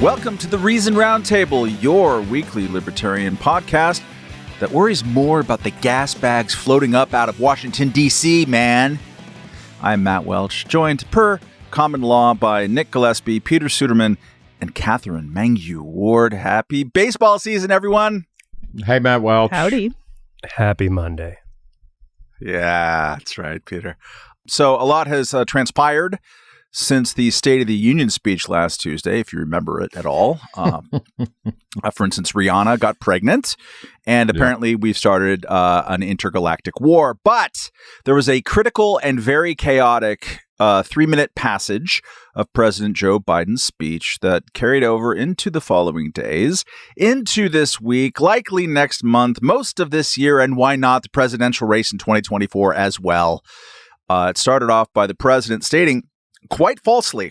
Welcome to the Reason Roundtable, your weekly libertarian podcast that worries more about the gas bags floating up out of Washington, D.C., man. I'm Matt Welch, joined per common law by Nick Gillespie, Peter Suderman, and Katherine Mangu-Ward. Happy baseball season, everyone. Hey, Matt Welch. Howdy. Happy Monday. Yeah, that's right, Peter. So a lot has uh, transpired since the State of the Union speech last Tuesday, if you remember it at all. Um, uh, for instance, Rihanna got pregnant, and apparently yeah. we've started uh, an intergalactic war. But there was a critical and very chaotic uh, three minute passage of President Joe Biden's speech that carried over into the following days, into this week, likely next month, most of this year, and why not the presidential race in 2024 as well. Uh, it started off by the president stating quite falsely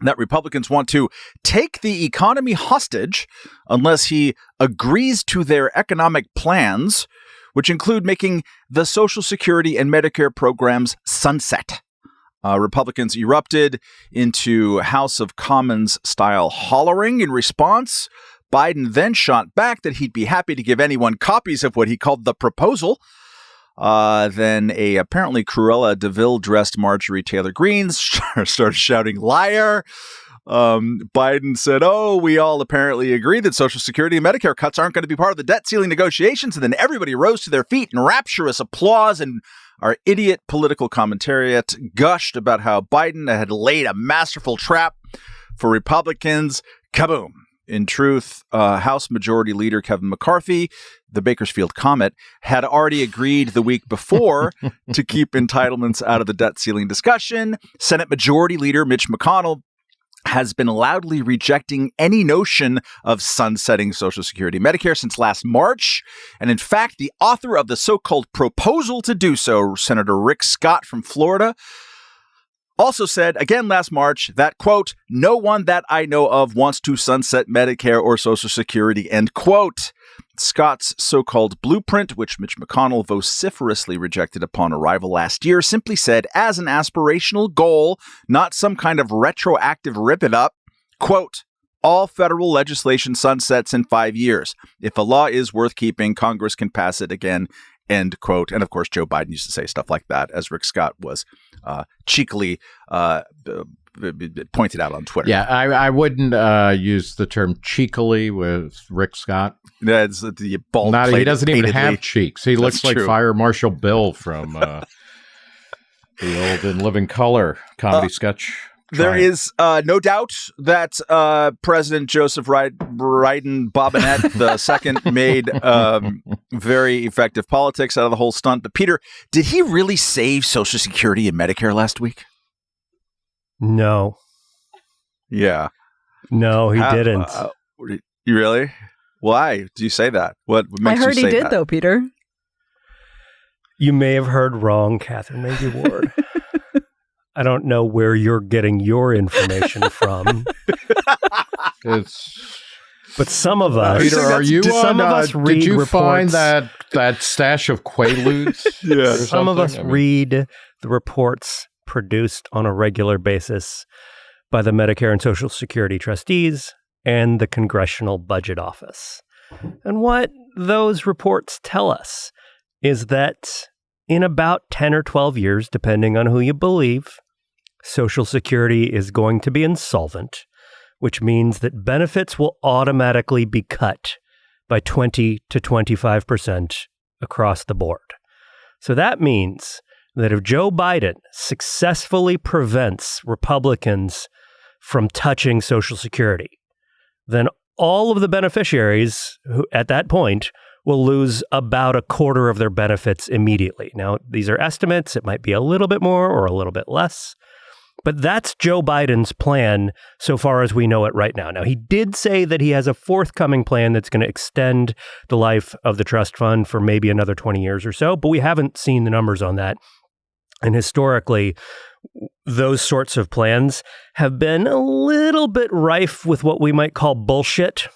that Republicans want to take the economy hostage unless he agrees to their economic plans, which include making the Social Security and Medicare programs sunset. Uh, Republicans erupted into House of Commons style hollering in response. Biden then shot back that he'd be happy to give anyone copies of what he called the proposal. Uh, then a apparently Cruella Deville dressed Marjorie Taylor Greene started shouting liar. Um, Biden said, "Oh, we all apparently agree that Social Security and Medicare cuts aren't going to be part of the debt ceiling negotiations." And then everybody rose to their feet in rapturous applause, and our idiot political commentariat gushed about how Biden had laid a masterful trap for Republicans. Kaboom! In truth, uh, House Majority Leader Kevin McCarthy, the Bakersfield Comet, had already agreed the week before to keep entitlements out of the debt ceiling discussion. Senate Majority Leader Mitch McConnell has been loudly rejecting any notion of sunsetting Social Security Medicare since last March. And in fact, the author of the so called proposal to do so, Senator Rick Scott from Florida, also said again last March that, quote, no one that I know of wants to sunset Medicare or Social Security, end quote. Scott's so called blueprint, which Mitch McConnell vociferously rejected upon arrival last year, simply said as an aspirational goal, not some kind of retroactive rip it up, quote, all federal legislation sunsets in five years. If a law is worth keeping, Congress can pass it again End quote. And of course, Joe Biden used to say stuff like that, as Rick Scott was uh, cheekily uh, pointed out on Twitter. Yeah, I, I wouldn't uh, use the term cheekily with Rick Scott. That's the bald. Not, he doesn't even have cheeks. He looks like Fire Marshal Bill from uh, the old In Living Color comedy uh, sketch. There is uh, no doubt that uh, President Joseph Biden Robinette the second made um, very effective politics out of the whole stunt. But Peter, did he really save Social Security and Medicare last week? No. Yeah. No, he didn't. Uh, you really? Why do you say that? What makes I heard he did, that? though, Peter. You may have heard wrong, Catherine Maybe Ward. I don't know where you're getting your information from. it's but some of us, Peter, are you some on, of us uh, read Did you reports, find that that stash of Quaaludes? yeah, some of us I mean, read the reports produced on a regular basis by the Medicare and Social Security trustees and the Congressional Budget Office. And what those reports tell us is that in about 10 or 12 years, depending on who you believe, Social Security is going to be insolvent, which means that benefits will automatically be cut by 20 to 25% across the board. So that means that if Joe Biden successfully prevents Republicans from touching Social Security, then all of the beneficiaries who, at that point will lose about a quarter of their benefits immediately. Now, these are estimates. It might be a little bit more or a little bit less. But that's Joe Biden's plan so far as we know it right now. Now, he did say that he has a forthcoming plan that's going to extend the life of the trust fund for maybe another 20 years or so, but we haven't seen the numbers on that. And historically, those sorts of plans have been a little bit rife with what we might call bullshit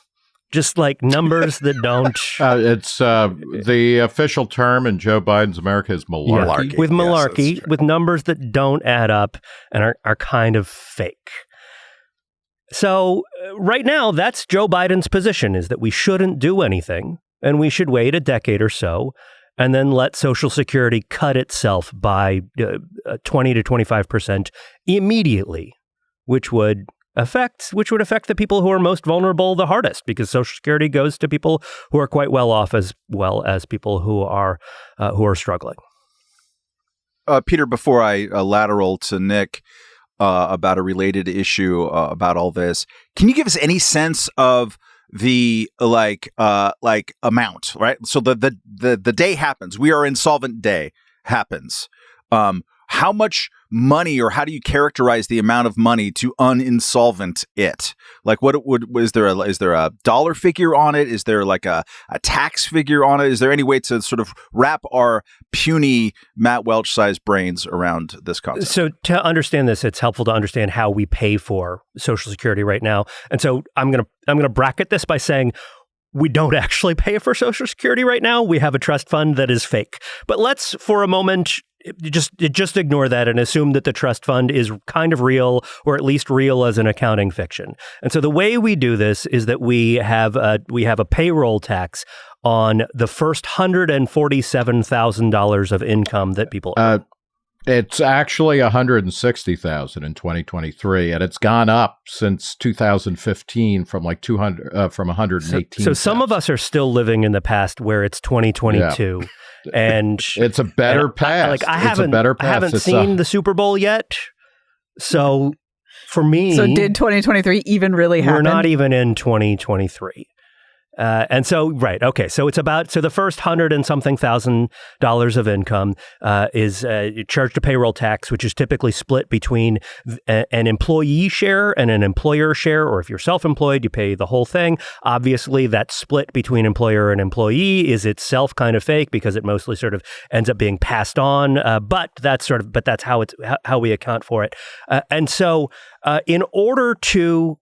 just like numbers that don't. Uh, it's uh, the official term in Joe Biden's America is malarkey. Yeah, with malarkey, yes, with numbers that don't add up and are, are kind of fake. So uh, right now, that's Joe Biden's position: is that we shouldn't do anything, and we should wait a decade or so, and then let Social Security cut itself by uh, uh, twenty to twenty five percent immediately, which would affect which would affect the people who are most vulnerable the hardest because social security goes to people who are quite well off as well as people who are uh, who are struggling. Uh, peter before i uh, lateral to nick uh, about a related issue uh, about all this can you give us any sense of the like uh like amount right? So the the the, the day happens. We are insolvent day happens. Um how much money or how do you characterize the amount of money to uninsolvent it? Like what would is there a is there a dollar figure on it? Is there like a, a tax figure on it? Is there any way to sort of wrap our puny matt welch sized brains around this concept? So to understand this it's helpful to understand how we pay for social security right now. And so i'm to i'm to bracket this by saying we don't actually pay for Social Security right now. We have a trust fund that is fake. But let's, for a moment, just just ignore that and assume that the trust fund is kind of real or at least real as an accounting fiction. And so the way we do this is that we have a, we have a payroll tax on the first hundred and forty seven thousand dollars of income that people uh, it's actually 160,000 in 2023 and it's gone up since 2015 from like 200 uh, from 118. So, so some of us are still living in the past where it's 2022. Yeah and it's a better pass. I, like I haven't, better pass. I haven't it's seen a... the Super Bowl yet, so for me, so did 2023 even really happen? We're not even in 2023. Uh, and so, right, okay, so it's about so the first hundred and something thousand dollars of income uh, is uh, charged a payroll tax, which is typically split between an employee share and an employer share, or if you're self-employed, you pay the whole thing. Obviously, that split between employer and employee is itself kind of fake because it mostly sort of ends up being passed on. Uh, but that's sort of, but that's how it's how we account for it. Uh, and so, uh, in order to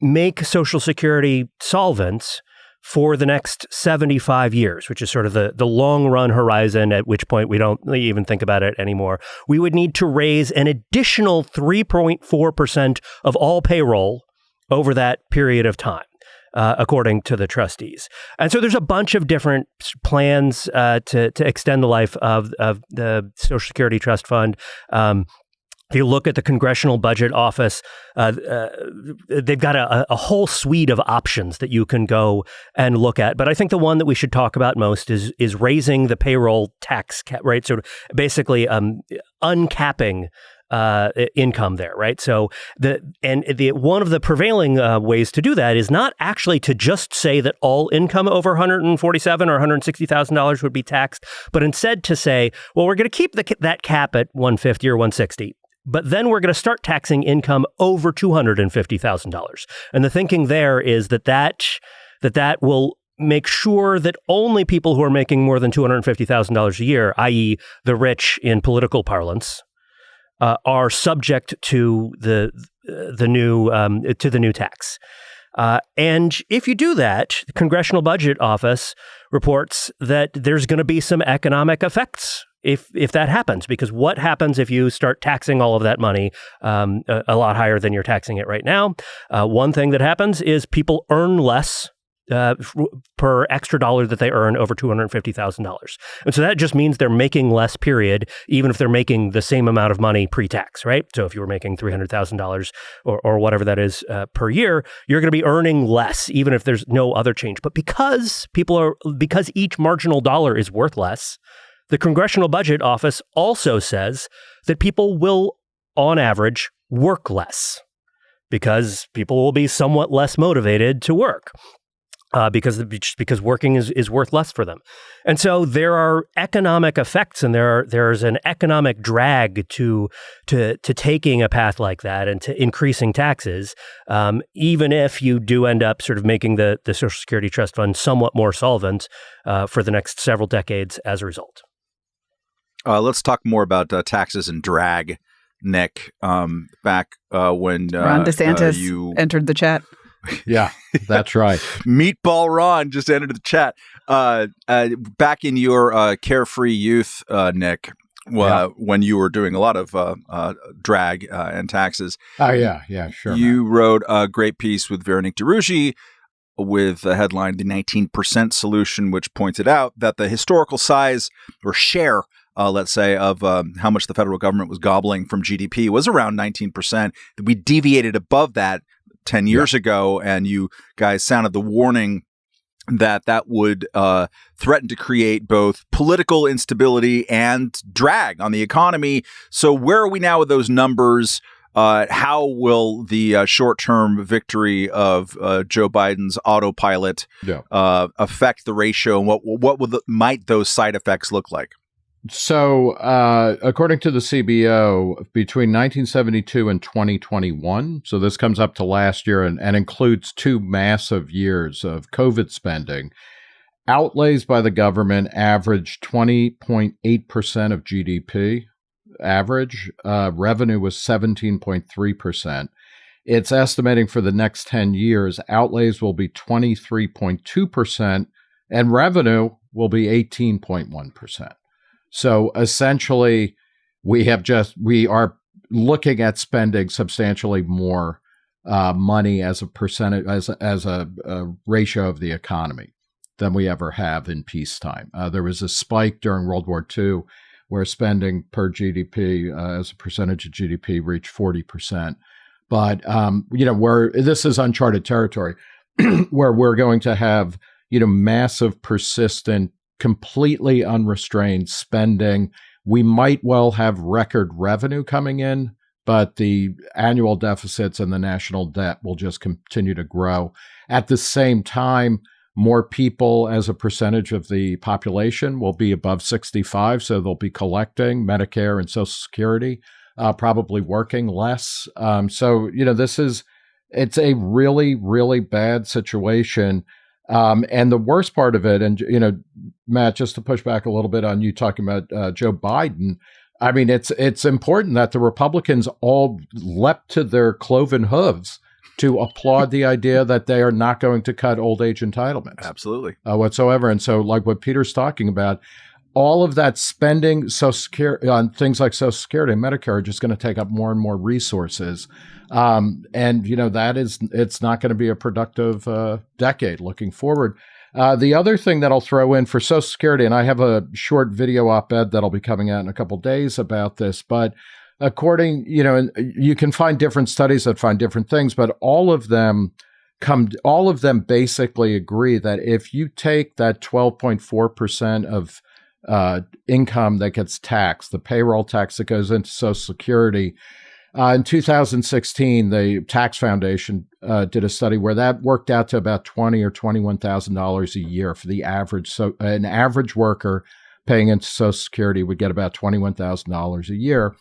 make Social Security solvents for the next 75 years, which is sort of the, the long run horizon, at which point we don't even think about it anymore, we would need to raise an additional 3.4% of all payroll over that period of time. Uh, according to the trustees. And so there's a bunch of different plans uh, to, to extend the life of, of the Social Security Trust Fund. Um, if you look at the Congressional Budget Office, uh, uh, they've got a, a, whole suite of options that you can go and look at. But I think the one that we should talk about most is is raising the payroll tax cap, right? So basically, um, uncapping uh, income there, right? So the and the one of the prevailing uh, ways to do that is not actually to just say that all income over 147 or 160 thousand dollars would be taxed, but instead to say, well, we're going to keep the, that cap at 150 or 160 but then we're going to start taxing income over $250,000. And the thinking there is that that, that, that will make sure that only people who are making more than $250,000 a year, i.e., the rich in political parlance, uh, are subject to the the new um, to the new tax. Uh, and if you do that, the Congressional Budget Office reports that there's going to be some economic effects if if that happens because what happens if you start taxing all of that money um, a, a, lot higher than you're taxing it right now uh, one thing that happens is people earn less uh, per extra dollar that they earn over $250,000. And so that just means they're making less, period, even if they're making the same amount of money pre tax, right? So if you were making $300,000 or, or whatever that is uh, per year, you're going to be earning less, even if there's no other change. But because people are, because each marginal dollar is worth less, the Congressional Budget Office also says that people will, on average, work less because people will be somewhat less motivated to work. Uh, because because working is, is worth less for them, and so there are economic effects, and there are, there's an economic drag to to to taking a path like that and to increasing taxes, um, even if you do end up sort of making the the Social Security Trust Fund somewhat more solvent uh, for the next several decades as a result. Uh, let's talk more about uh, taxes and drag, Nick. Um, back uh, when uh, Ron DeSantis uh, you entered the chat. yeah, that's right. Meatball Ron just entered the chat. Uh, back in your carefree youth, Nick, yeah. when you were doing a lot of uh, uh, drag uh, and taxes. Oh yeah, yeah, sure. You man. wrote a great piece with Veronique de Rugy with the headline "The 19% Solution," which pointed out that the historical size or share. Uh, let's say, of um, how much the federal government was gobbling from GDP was around 19%. We deviated above that 10 years yeah. ago, and you guys sounded the warning that that would uh, threaten to create both political instability and drag on the economy. So, where are we now with those numbers? Uh, how will the uh, short-term victory of uh, Joe Biden's autopilot yeah. Uh, affect the ratio, and what what would the, might those side effects look like? So, uh, according to the CBO, between 1972 and 2021, so this comes up to last year and, and includes two massive years of COVID spending, outlays by the government averaged 20.8% of GDP. Average uh, revenue was 17.3%. It's estimating for the next 10 years, outlays will be 23.2%, and revenue will be 18.1%. So essentially, we have just we are looking at spending substantially more uh, money as a percentage as as a, a, ratio of the economy than we ever have in peacetime. Uh, there was a spike during World War II where spending per GDP uh, as a percentage of GDP reached forty percent. But um, you know, where this is uncharted territory, where we're going to have you know massive, persistent completely unrestrained spending. We might well have record revenue coming in, but the annual deficits and the national debt will just continue to grow. At the same time, more people as a percentage of the population will be above 65, so they'll be collecting Medicare and Social Security, uh, probably working less. Um, so, you know, this is it's a really, really bad situation. Um, and the worst part of it, and you know, Matt, just to push back a little bit on you talking about uh, Joe Biden, I mean, it's it's important that the Republicans all leapt to their cloven hooves to applaud the idea that they are not going to cut old age entitlements, absolutely uh, whatsoever. And so, like what Peter's talking about, all of that spending so secure on things like Social Security and Medicare are just going to take up more and more resources. Um, and you know that is it's not going to be a productive uh, decade looking forward. Uh, the other thing that I'll throw in for Social Security, and I have a short video op-ed that'll be coming out in a couple days about this, but according, you know, you can find different studies that find different things, but all of them come, all of them basically agree that if you take that 12.4 percent of uh, income that gets taxed, the payroll tax that goes into Social Security, uh, in 2016, the Tax Foundation uh, did a study where that worked out to about twenty or twenty-one thousand dollars a year for the average. So, an average worker paying into Social Security would get about twenty-one thousand dollars a year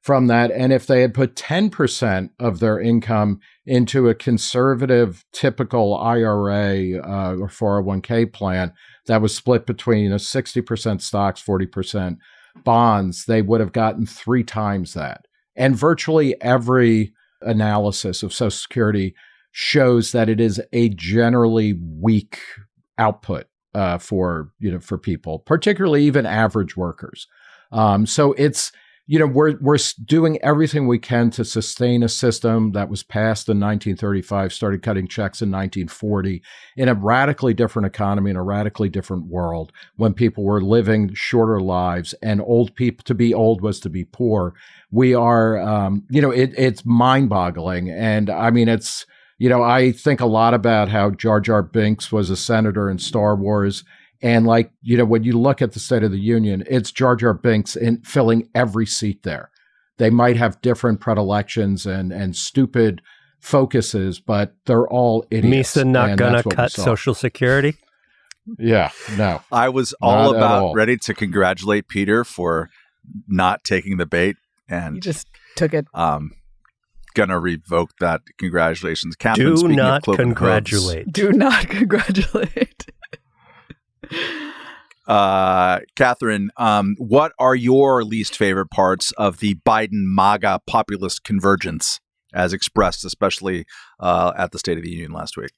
from that. And if they had put ten percent of their income into a conservative, typical IRA uh, or 401k plan that was split between you know, 60% stocks, 40% bonds, they would have gotten three times that. And virtually every analysis of Social Security shows that it is a generally weak output uh, for you know for people, particularly even average workers. Um, so it's you know we're we're doing everything we can to sustain a system that was passed in 1935 started cutting checks in 1940 in a radically different economy in a radically different world when people were living shorter lives and old people to be old was to be poor. We are um, you know it, it's mind-boggling. And i mean it's you know i think a lot about how jar jar binks was a senator in star wars and like, you know, when you look at the State of the Union, it's Jar Jar Binks in filling every seat there. They might have different predilections and and stupid focuses, but they're all idiots. Misa not gonna cut Social Security. Yeah, no. I was all about all. ready to congratulate Peter for not taking the bait, and you just took it. Um, gonna revoke that. Congratulations, Katherine. Do not congratulate. Do not congratulate. Uh, Katherine, um, what are your least favorite parts of the Biden MAGA populist convergence as expressed, especially uh, at the State of the Union last week?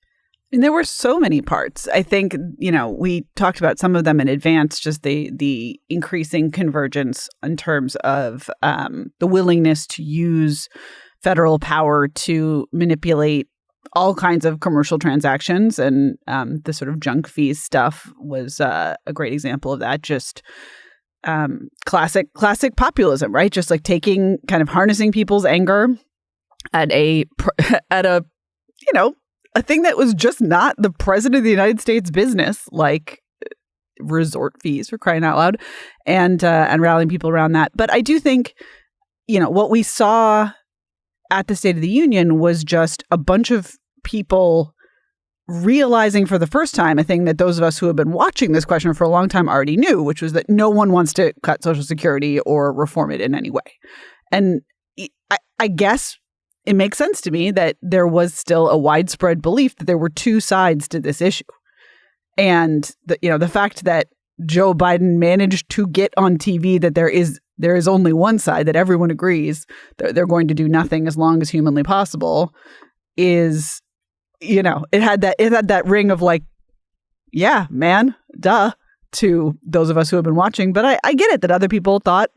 And there were so many parts. I think, you know, we talked about some of them in advance, just the the increasing convergence in terms of um, the willingness to use federal power to manipulate all kinds of commercial transactions. And um, the sort of junk fees stuff was uh, a great example of that. Just um, classic, classic populism, right? Just like taking kind of harnessing people's anger at a at a you know a thing that was just not the president of the United States business, like resort fees for crying out loud, and uh, and rallying people around that. But I do think, you know, what we saw at the State of the Union was just a bunch of people realizing for the first time a thing that those of us who have been watching this question for a long time already knew, which was that no one wants to cut Social Security or reform it in any way. And I, I guess it makes sense to me that there was still a widespread belief that there were two sides to this issue. And the, you know, the fact that Joe Biden managed to get on TV that there is there is only one side that everyone agrees that they're going to do nothing as long as humanly possible is you know, it had that it had that ring of like yeah, man, duh to those of us who have been watching, but I, I get it that other people thought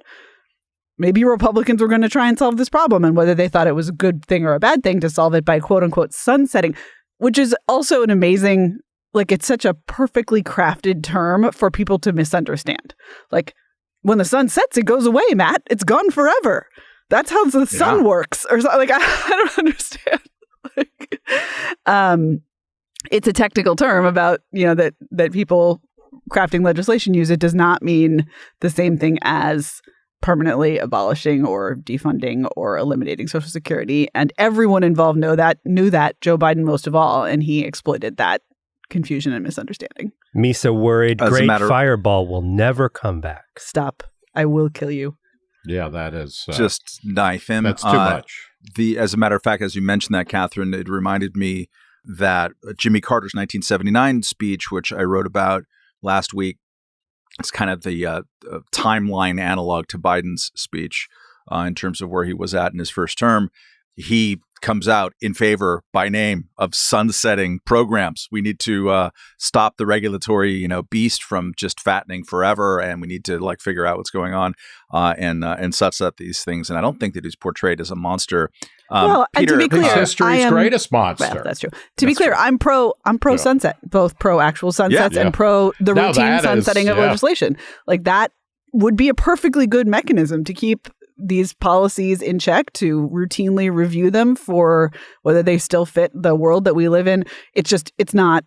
maybe Republicans were going to try and solve this problem and whether they thought it was a good thing or a bad thing to solve it by quote unquote sunsetting, which is also an amazing, like, it's such a perfectly crafted term for people to misunderstand. Like, when the sun sets, it goes away, Matt. It's gone forever. That's how the sun works. Or something. like, I, I don't understand. like, um, it's a technical term about you know that that people crafting legislation use. It does not mean the same thing as permanently abolishing or defunding or eliminating Social Security. And everyone involved know that knew that Joe Biden most of all, and he exploited that confusion and misunderstanding. Misa worried As Great matter- Fireball will never come back. Stop. I will kill you. Yeah, that is uh, just knife him. That's too uh, much. The as a matter of fact, as you mentioned that, Katherine, it reminded me that Jimmy Carter's 1979 speech, which I wrote about last week, it's kind of the uh, uh, timeline analog to Biden's speech uh, in terms of where he was at in his first term. He comes out in favor by name of sunsetting programs. We need to uh, stop the regulatory, you know, beast from just fattening forever, and we need to like figure out what's going on uh, and uh, and sunset these things. And I don't think that he's portrayed as a monster. Um, well, Peter, to be clear, history's am, greatest monster. Well, that's true. To that's be clear, true. I'm pro. I'm pro yeah. sunset, both pro actual sunsets yeah, yeah. and pro the now routine sunsetting is, of legislation. Like that would be a perfectly good mechanism to keep these policies in check to routinely review them for whether they still fit the world that we live in. It's just it's not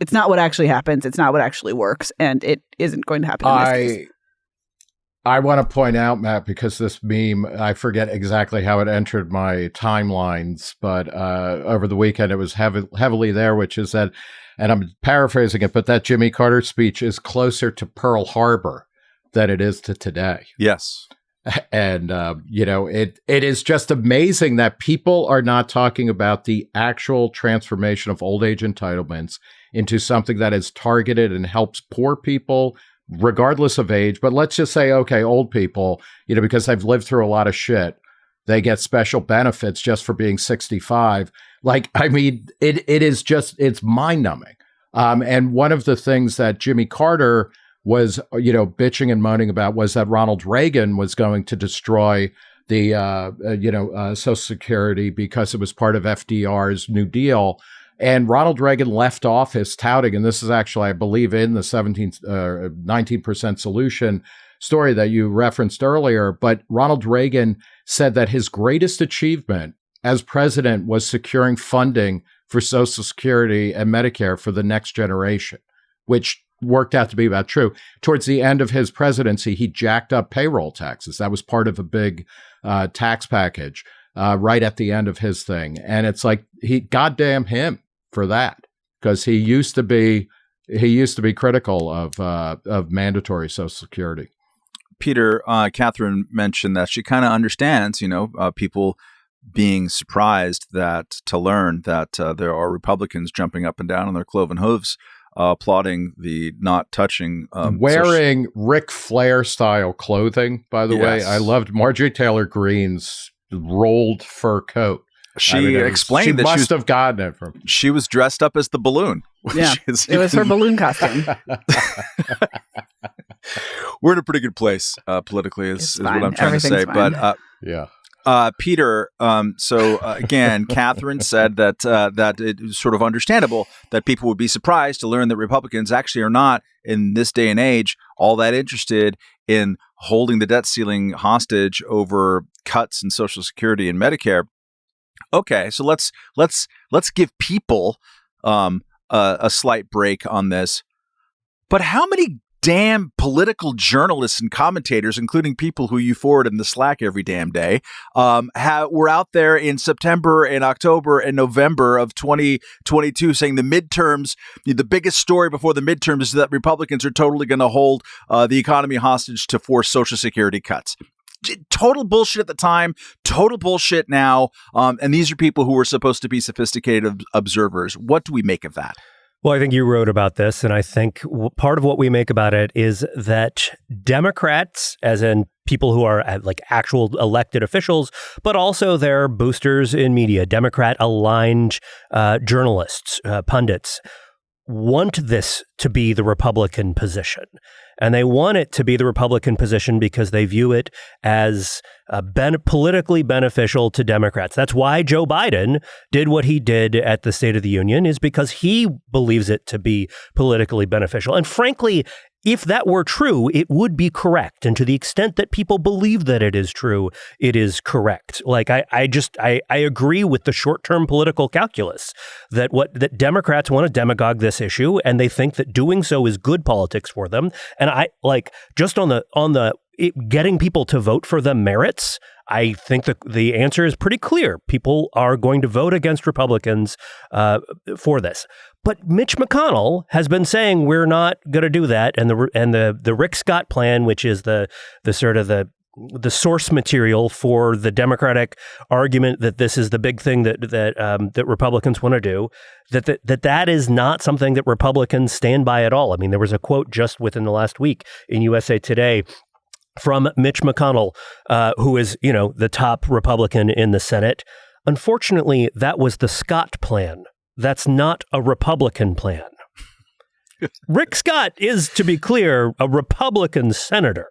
it's not what actually happens. It's not what actually works, and it isn't going to happen. I I want to point out, Matt, because this meme I forget exactly how it entered my timelines, but uh, over the weekend it was heavy, heavily there, which is that, and I'm paraphrasing it, but that Jimmy Carter speech is closer to Pearl Harbor than it is to today. Yes and uh, you know it it is just amazing that people are not talking about the actual transformation of old age entitlements into something that is targeted and helps poor people regardless of age. But let's just say okay old people you know because they've lived through a lot of shit they get special benefits just for being 65 like i mean it it is just it's mind numbing um, and one of the things that jimmy carter was, you know, bitching and moaning about was that Ronald Reagan was going to destroy the, uh, uh, you know, uh, Social Security because it was part of FDR's New Deal. And Ronald Reagan left office touting, and this is actually, I believe, in the 17, uh, 19% solution story that you referenced earlier. But Ronald Reagan said that his greatest achievement as president was securing funding for Social Security and Medicare for the next generation, which worked out to be about true. Towards the end of his presidency, he jacked up payroll taxes. That was part of a big uh, tax package uh, right at the end of his thing. And it's like he goddamn him for that because he used to be he used to be critical of uh, of mandatory Social Security. Peter, uh, Katherine mentioned that she kind of understands, you know, uh, people being surprised that to learn that uh, there are Republicans jumping up and down on their cloven hooves uh, applauding the not touching um, wearing so Ric Flair style clothing. By the yes. way, I loved Marjorie Taylor Greene's rolled fur coat. She I mean, explained she that must she was, have gotten it from. she was dressed up as the balloon. Yeah, is It was her balloon costume. We're in a pretty good place uh, politically, is, is what. I'm trying to say. Everything's But uh, Yeah. Uh, Peter, um, so uh, again, Katherine said that uh, that it was sort of understandable that people would be surprised to learn that Republicans actually are not in this day and age all that interested in holding the debt ceiling hostage over cuts in Social Security and Medicare. Okay, so let's let's let's give people um, a, a slight break on this. But how many damn political journalists and commentators, including people who you forward in the Slack every damn day, um, were out there in September and October and November of 2022 saying the midterms, the biggest story before the midterms is that Republicans are totally going to hold uh, the economy hostage to force Social Security cuts. Total bullshit at the time, total bullshit now. Um, and these are people who were supposed to be sophisticated ob- observers. What do we make of that? Well, I think you wrote about this, and I think w- part of what we make about it is that Democrats, as in people who are uh, like actual elected officials, but also their boosters in media, Democrat aligned uh, journalists, uh, pundits, want this to be the Republican position. And they want it to be the Republican position because they view it as uh, ben- politically beneficial to Democrats. That's why Joe Biden did what he did at the State of the Union, is because he believes it to be politically beneficial. And frankly, if that were true, it would be correct. And to the extent that people believe that it is true, it is correct. Like I, I just I, I agree with the short-term political calculus that what that Democrats want to demagogue this issue and they think that doing so is good politics for them. And I like just on the on the it, getting people to vote for the merits. I think the the answer is pretty clear. People are going to vote against Republicans uh, for this. But Mitch McConnell has been saying we're not going to do that, and the and the the Rick Scott plan, which is the the sort of the the source material for the Democratic argument that this is the big thing that that um, that Republicans want to do, that, that that that is not something that Republicans stand by at all. I mean, there was a quote just within the last week in USA Today from Mitch McConnell, uh, who is you know the top Republican in the Senate. Unfortunately, that was the Scott plan. That's not a Republican plan. Rick Scott is, to be clear, a Republican senator.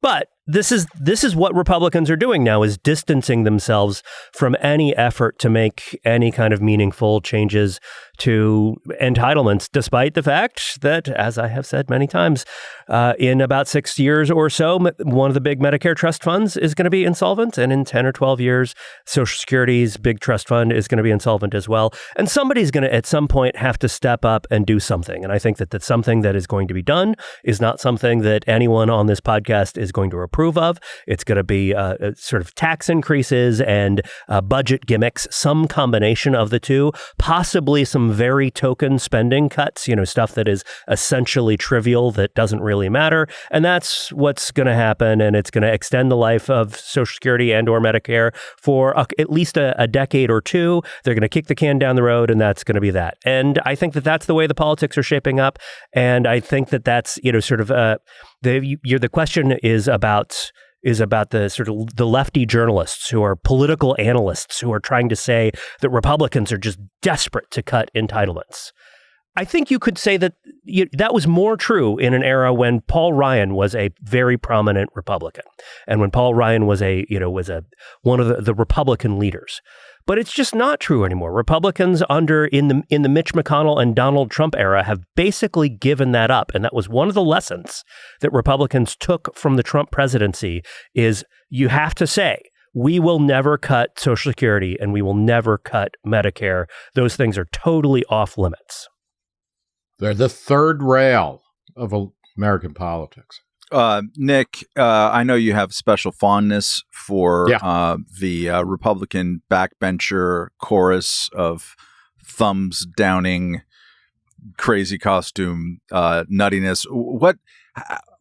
But this is this is what Republicans are doing now is distancing themselves from any effort to make any kind of meaningful changes to entitlements, despite the fact that, as I have said many times, uh, in about six years or so, one of the big Medicare trust funds is going to be insolvent, and in ten or twelve years, Social Security's big trust fund is going to be insolvent as well. And somebody's going to, at some point, have to step up and do something. And I think that that something that is going to be done is not something that anyone on this podcast is going to approve of. It's going to be uh, uh, sort of tax increases and uh, budget gimmicks, some combination of the two, possibly some very token spending cuts, you know, stuff that is essentially trivial that doesn't really matter. And that's what's going to happen. And it's going to extend the life of Social Security and or Medicare for a, at least a, a decade or two. They're going to kick the can down the road and that's going to be that. And I think that that's the way the politics are shaping up. And I think that that's, you know, sort of, uh, the, you're, the question is about is about the sort of the lefty journalists who are political analysts who are trying to say that Republicans are just desperate to cut entitlements. I think you could say that you, that was more true in an era when Paul Ryan was a very prominent Republican, and when Paul Ryan was a you know was a one of the, the Republican leaders. But it's just not true anymore. Republicans under in the in the Mitch McConnell and Donald Trump era have basically given that up, and that was one of the lessons that Republicans took from the Trump presidency. Is you have to say we will never cut Social Security and we will never cut Medicare. Those things are totally off limits. They're the third rail of American politics. Uh, Nick, uh, I know you have special fondness for Yeah. uh, the uh, Republican backbencher chorus of thumbs downing, crazy costume uh, nuttiness. What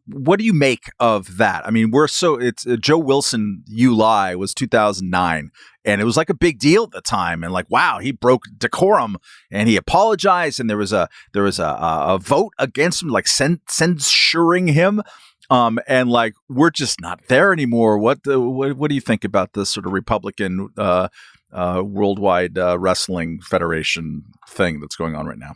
what do you make of that? I mean, we're so it's uh, Joe Wilson. You lie was 2009, and it was like a big deal at the time. And like, wow, he broke decorum, and he apologized, and there was a there was a, a, a vote against him, like cen- censuring him. Um, and like we're just not there anymore. What, the, what what do you think about this sort of Republican uh, uh, worldwide uh, wrestling federation thing that's going on right now.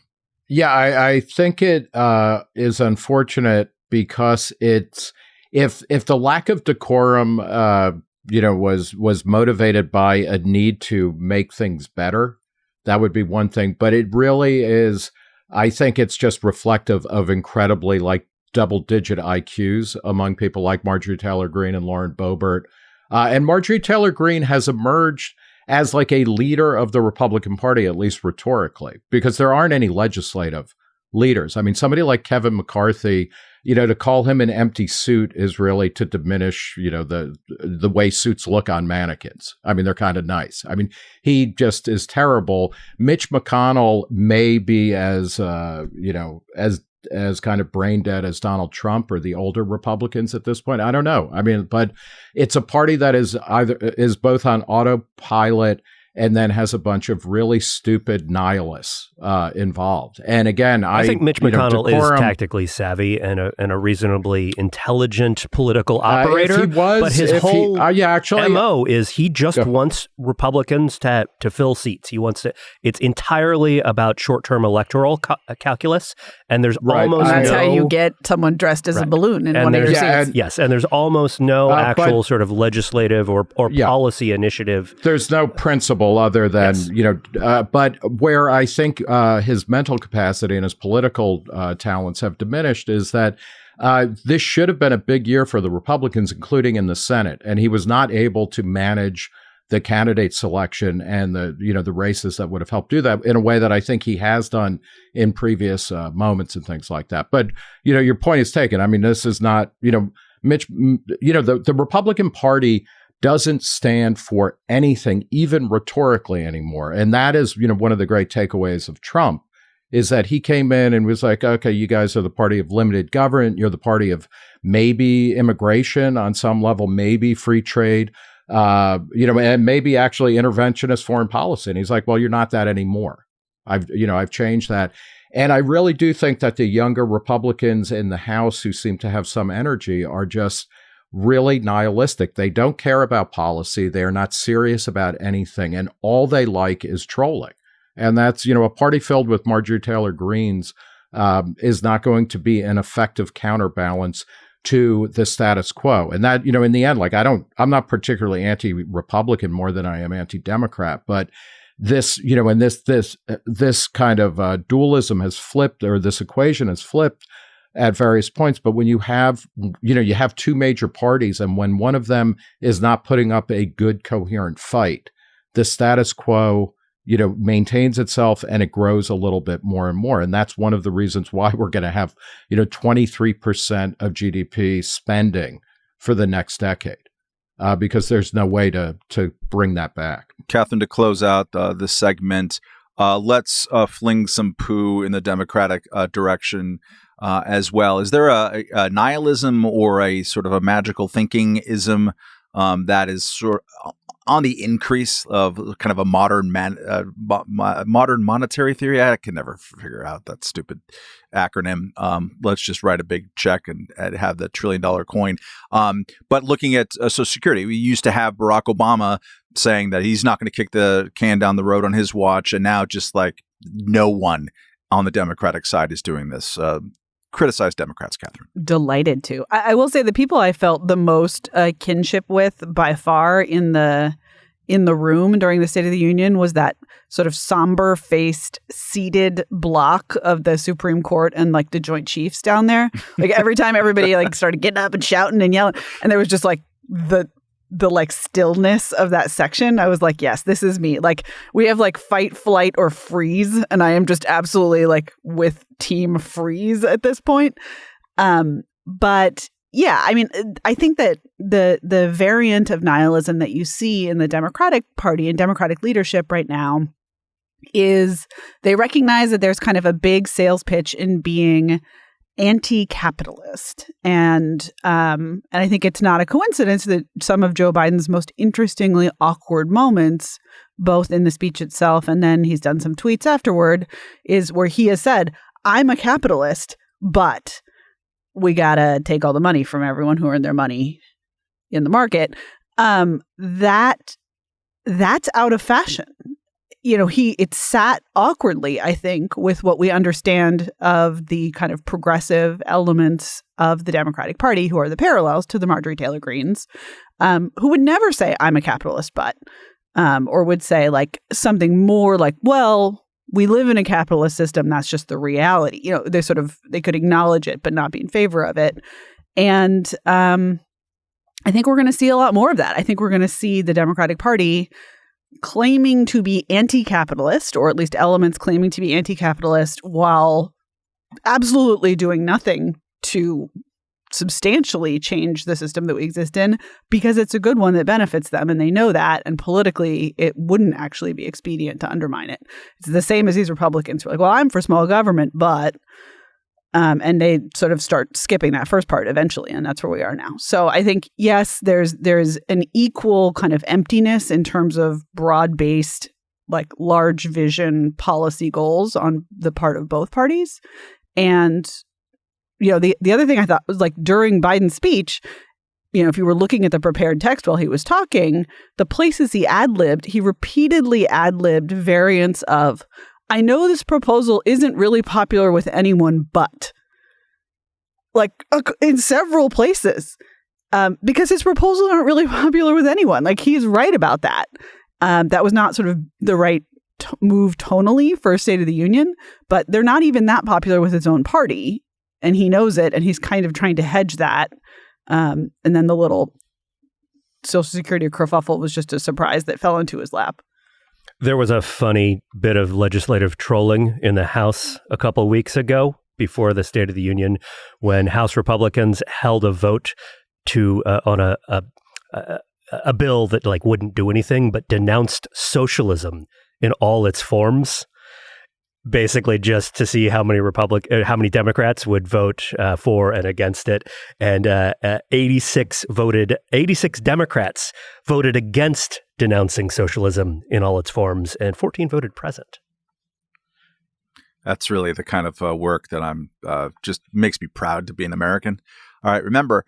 Yeah, I, I think it uh, is unfortunate because it's if if the lack of decorum, uh, you know, was was motivated by a need to make things better, that would be one thing. But it really is. I think it's just reflective of incredibly like double digit IQs among people like Marjorie Taylor Greene and Lauren Boebert. Uh, and Marjorie Taylor Greene has emerged as like a leader of the Republican Party, at least rhetorically, because there aren't any legislative leaders. I mean, somebody like Kevin McCarthy, you know, to call him an empty suit is really to diminish, you know, the the way suits look on mannequins. I mean, they're kind of nice. I mean, he just is terrible. Mitch McConnell may be as, uh, you know, as as kind of brain dead as Donald Trump or the older Republicans at this point. I don't know. I mean, but it's a party that is either is both on autopilot and then has a bunch of really stupid nihilists uh, involved. And again, I, I think Mitch McConnell know, decorum, is tactically savvy and a, and a reasonably intelligent political operator. Uh, if he was, but his whole he, uh, yeah, actually, mo is he just wants Republicans to to fill seats. He wants to. It's entirely about short term electoral ca- uh, calculus, and there's right. almost that's no, how you get someone dressed as right. a balloon in and one of your yeah, seats. yes, and there's almost no uh, actual sort of legislative or or yeah. policy initiative. There's no principle other than yes. you know, uh, but where I think uh, his mental capacity and his political uh, talents have diminished is that. Uh, this should have been a big year for the Republicans, including in the Senate, and he was not able to manage the candidate selection and the you know the races that would have helped do that in a way that I think he has done in previous uh, moments and things like that. But you know, your point is taken. I mean, this is not you know Mitch. You know, the the Republican Party doesn't stand for anything, even rhetorically anymore. And that is, you know, one of the great takeaways of Trump is that he came in and was like, okay, you guys are the party of limited government. You're the party of maybe immigration on some level, maybe free trade, uh, you know, and maybe actually interventionist foreign policy. And he's like, well, you're not that anymore. I've, you know, I've changed that. And I really do think that the younger Republicans in the House who seem to have some energy are just really nihilistic. They don't care about policy. They are not serious about anything. And all they like is trolling. And that's, you know, a party filled with Marjorie Taylor Greenes um, is not going to be an effective counterbalance to the status quo. And that, you know, in the end, like I don't, I'm not particularly anti Republican more than I am anti Democrat, but this, you know, and this, this, this kind of uh, dualism has flipped or this equation has flipped at various points. But when you have, you know, you have two major parties, and when one of them is not putting up a good, coherent fight, the status quo, you know, maintains itself and it grows a little bit more and more. And that's one of the reasons why we're going to have, you know, 23% of GDP spending for the next decade. Uh, because there's no way to to bring that back. Katherine, to close out uh, this segment, uh, let's uh, fling some poo in the Democratic uh, direction uh, as well. Is there a, a, nihilism or a sort of a magical thinking ism um, that is sort of on the increase of kind of a modern man, uh, mo- modern monetary theory? I can never figure out that stupid acronym. Um, let's just write a big check and, and have the trillion dollar coin. Um, but looking at uh, Social Security, we used to have Barack Obama saying that he's not going to kick the can down the road on his watch, and now just like no one on the Democratic side is doing this. Uh, criticize Democrats, Katherine. Delighted to. I, I, will say the people I felt the most uh, kinship with by far in the in the room during the State of the Union was that sort of somber faced seated block of the Supreme Court and like the Joint Chiefs down there. Like every time everybody like started getting up and shouting and yelling, and there was just like the the like stillness of that section, I was like, yes, this is me. Like we have like fight, flight, or freeze, and I am just absolutely like with team freeze at this point. Um, but yeah, I mean, I think that the the variant of nihilism that you see in the Democratic Party and Democratic leadership right now is they recognize that there's kind of a big sales pitch in being anti-capitalist, and um, and I think it's not a coincidence that some of Joe Biden's most interestingly awkward moments, both in the speech itself and then he's done some tweets afterward, is where he has said, "I'm a capitalist, but we gotta take all the money from everyone who earned their money in the market." Um, that that's out of fashion. You know, he it sat awkwardly, I think, with what we understand of the kind of progressive elements of the Democratic Party, who are the parallels to the Marjorie Taylor Greenes, um, who would never say, I'm a capitalist, but, um, or would say like something more like, well, we live in a capitalist system. That's just the reality. You know, they sort of, they could acknowledge it, but not be in favor of it. And um, I think we're going to see a lot more of that. I think we're going to see the Democratic Party claiming to be anti capitalist, or at least elements claiming to be anti capitalist, while absolutely doing nothing to substantially change the system that we exist in because it's a good one that benefits them and they know that and politically it wouldn't actually be expedient to undermine it. It's the same as these republicans who are like well i'm for small government but um, and they sort of start skipping that first part eventually and that's where we are now. So i think yes there's there's an equal kind of emptiness in terms of broad based like large vision policy goals on the part of both parties. And you know, the, the other thing I thought was like during Biden's speech, you know, if you were looking at the prepared text while he was talking, the places he ad libbed, he repeatedly ad libbed variants of, I know this proposal isn't really popular with anyone, but like in several places, um, because his proposals aren't really popular with anyone. Like he's right about that. Um, that was not sort of the right t- move tonally for a State of the Union, but they're not even that popular with his own party and he knows it and he's kind of trying to hedge that um, and then the little social security kerfuffle was just a surprise that fell into his lap there was a funny bit of legislative trolling in the house a couple weeks ago before the state of the union when house republicans held a vote to uh, on a, a, a a bill that like wouldn't do anything but denounced socialism in all its forms basically just to see how many Republic, uh, how many Democrats would vote uh, for and against it, and uh, uh 86 voted. 86 Democrats voted against denouncing socialism in all its forms, and 14 voted present. That's really the kind of uh, work that I'm uh, just makes me proud to be an American. All right, remember,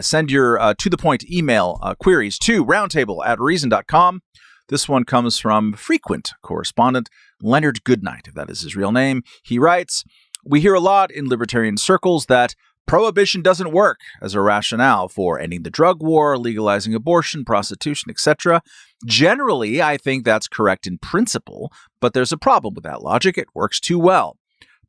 send your to the point email queries to roundtable at reason.com. This one comes from frequent correspondent Leonard Goodnight, if that is his real name. He writes We hear a lot in libertarian circles that prohibition doesn't work as a rationale for ending the drug war, legalizing abortion, prostitution, etc. Generally, I think that's correct in principle, but there's a problem with that logic. It works too well.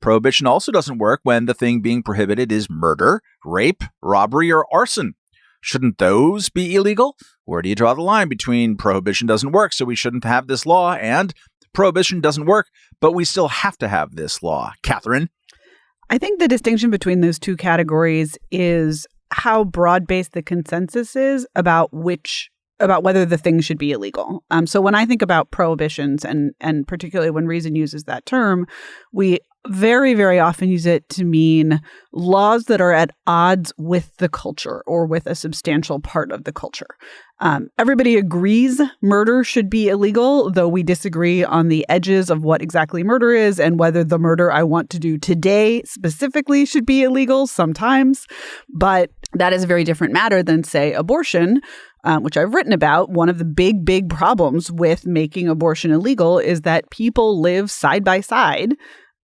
Prohibition also doesn't work when the thing being prohibited is murder, rape, robbery, or arson. Shouldn't those be illegal? Where do you draw the line between prohibition doesn't work, so we shouldn't have this law, and prohibition doesn't work, but we still have to have this law? Katherine? I think the distinction between those two categories is how broad based the consensus is about which about whether the thing should be illegal. Um, so when I think about prohibitions, and and particularly when Reason uses that term, we very, very often use it to mean laws that are at odds with the culture or with a substantial part of the culture. Um, everybody agrees murder should be illegal, though we disagree on the edges of what exactly murder is and whether the murder I want to do today specifically should be illegal sometimes. But that is a very different matter than, say, abortion. Um, which I've written about, one of the big, big problems with making abortion illegal is that people live side by side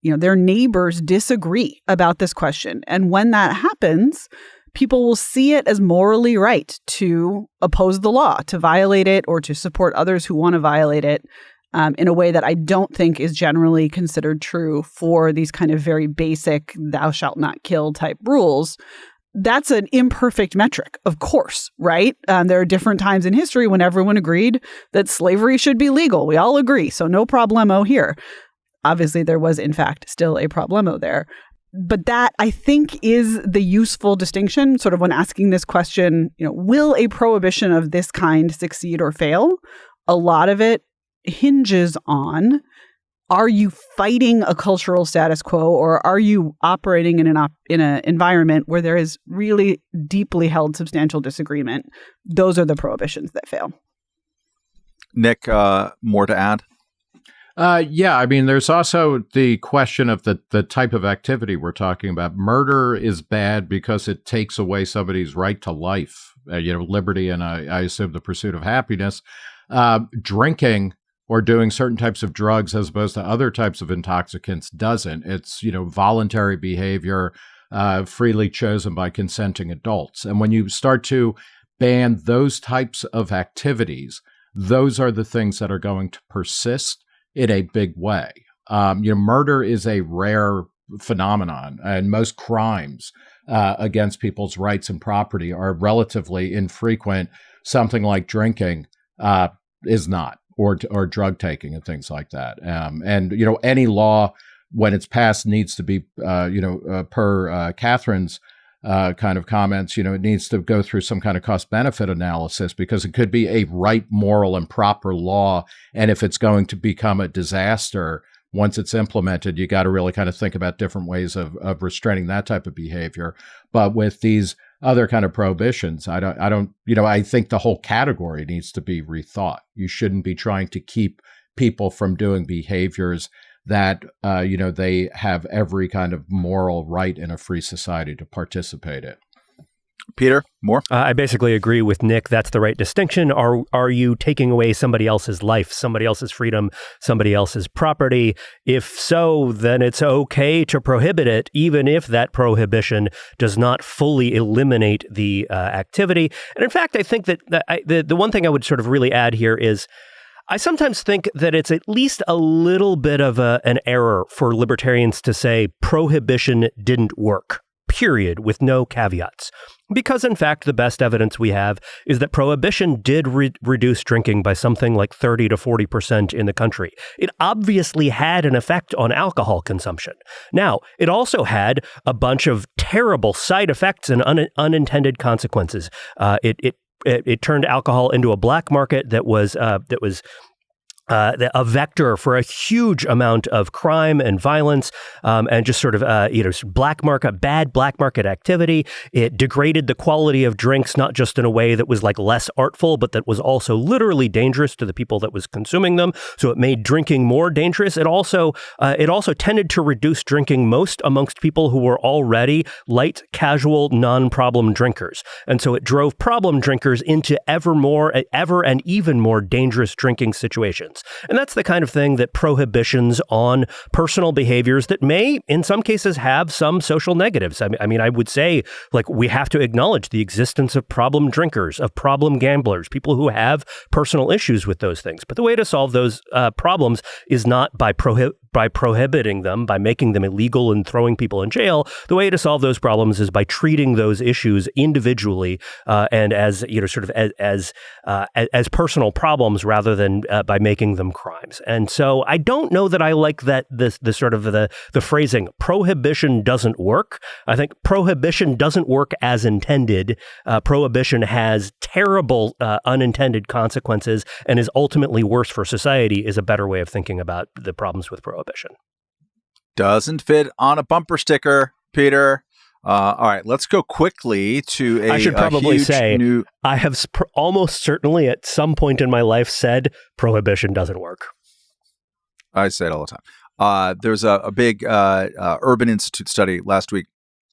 you know, their neighbors disagree about this question. And when that happens, people will see it as morally right to oppose the law, to violate it, or to support others who want to violate it um, in a way that I don't think is generally considered true for these kind of very basic thou shalt not kill type rules. That's an imperfect metric, of course, right? Um, there are different times in history when everyone agreed that slavery should be legal. We all agree, so no problemo here obviously there was in fact still a problemo there but that i think is the useful distinction sort of when asking this question you know will a prohibition of this kind succeed or fail? A lot of it hinges on are you fighting a cultural status quo or are you operating in an op- in an environment where there is really deeply held substantial disagreement? Those are the prohibitions that fail. Nick uh, more to add uh, yeah, I mean, there's also the question of the the type of activity we're talking about. Murder is bad because it takes away somebody's right to life, uh, you know, liberty, and I, I assume the pursuit of happiness. Uh, drinking or doing certain types of drugs as opposed to other types of intoxicants doesn't. It's, you know, voluntary behavior uh, freely chosen by consenting adults. And when you start to ban those types of activities, those are the things that are going to persist in a big way. Um, you know, murder is a rare phenomenon, and most crimes uh, against people's rights and property are relatively infrequent. Something like drinking uh, is not or or drug taking and things like that. Um, and you know, any law when it's passed needs to be, uh, you know, uh, per uh, Katherine's uh, kind of comments, you know, it needs to go through some kind of cost benefit analysis because it could be a right, moral, and proper law, and if it's going to become a disaster once it's implemented, you got to really kind of think about different ways of, of restraining that type of behavior. But with these other kind of prohibitions. I don't, I don't, you know, I think the whole category needs to be rethought. You shouldn't be trying to keep people from doing behaviors that, uh, you know, they have every kind of moral right in a free society to participate in. Peter, more? Uh, I basically agree with Nick. That's the right distinction. Are are you taking away somebody else's life, somebody else's freedom, somebody else's property? If so, then it's okay to prohibit it, even if that prohibition does not fully eliminate the uh, activity. And in fact, I think that the, I, the the one thing I would sort of really add here is. I sometimes think that it's at least a little bit of a, an error for libertarians to say prohibition didn't work period, with no caveats. Because, in fact, the best evidence we have is that prohibition did re- reduce drinking by something like 30 to 40% in the country. It obviously had an effect on alcohol consumption. Now, it also had a bunch of terrible side effects and un- unintended consequences. Uh, it, it it, it, turned alcohol into a black market that was uh, that was uh, a vector for a huge amount of crime and violence, um, and just sort of uh, you know black market, bad black market activity. It degraded the quality of drinks, not just in a way that was like less artful, but that was also literally dangerous to the people that was consuming them. So it made drinking more dangerous. It also uh, it also tended to reduce drinking most amongst people who were already light, casual, non-problem drinkers, and so it drove problem drinkers into ever more, ever and even more dangerous drinking situations. And that's the kind of thing that prohibitions on personal behaviors that may, in some cases, have some social negatives. I mean, I would say, like, we have to acknowledge the existence of problem drinkers, of problem gamblers, people who have personal issues with those things. But the way to solve those uh, problems is not by prohib- by prohibiting them, by making them illegal and throwing people in jail. The way to solve those problems is by treating those issues individually uh, and as you know, sort of as as, uh, as personal problems rather than uh, by making them crimes. And so I don't know that I like that this the sort of the the phrasing prohibition doesn't work. I think prohibition doesn't work as intended. Uh, prohibition has terrible uh, unintended consequences and is ultimately worse for society. Is a better way of thinking about the problems with prohibition prohibition. Doesn't fit on a bumper sticker, Peter. Uh, all right, let's go quickly to a. I should probably say new... I have sp- almost certainly at some point in my life said prohibition doesn't work. I say it all the time. Uh, there's a, a big uh, uh Urban Institute study last week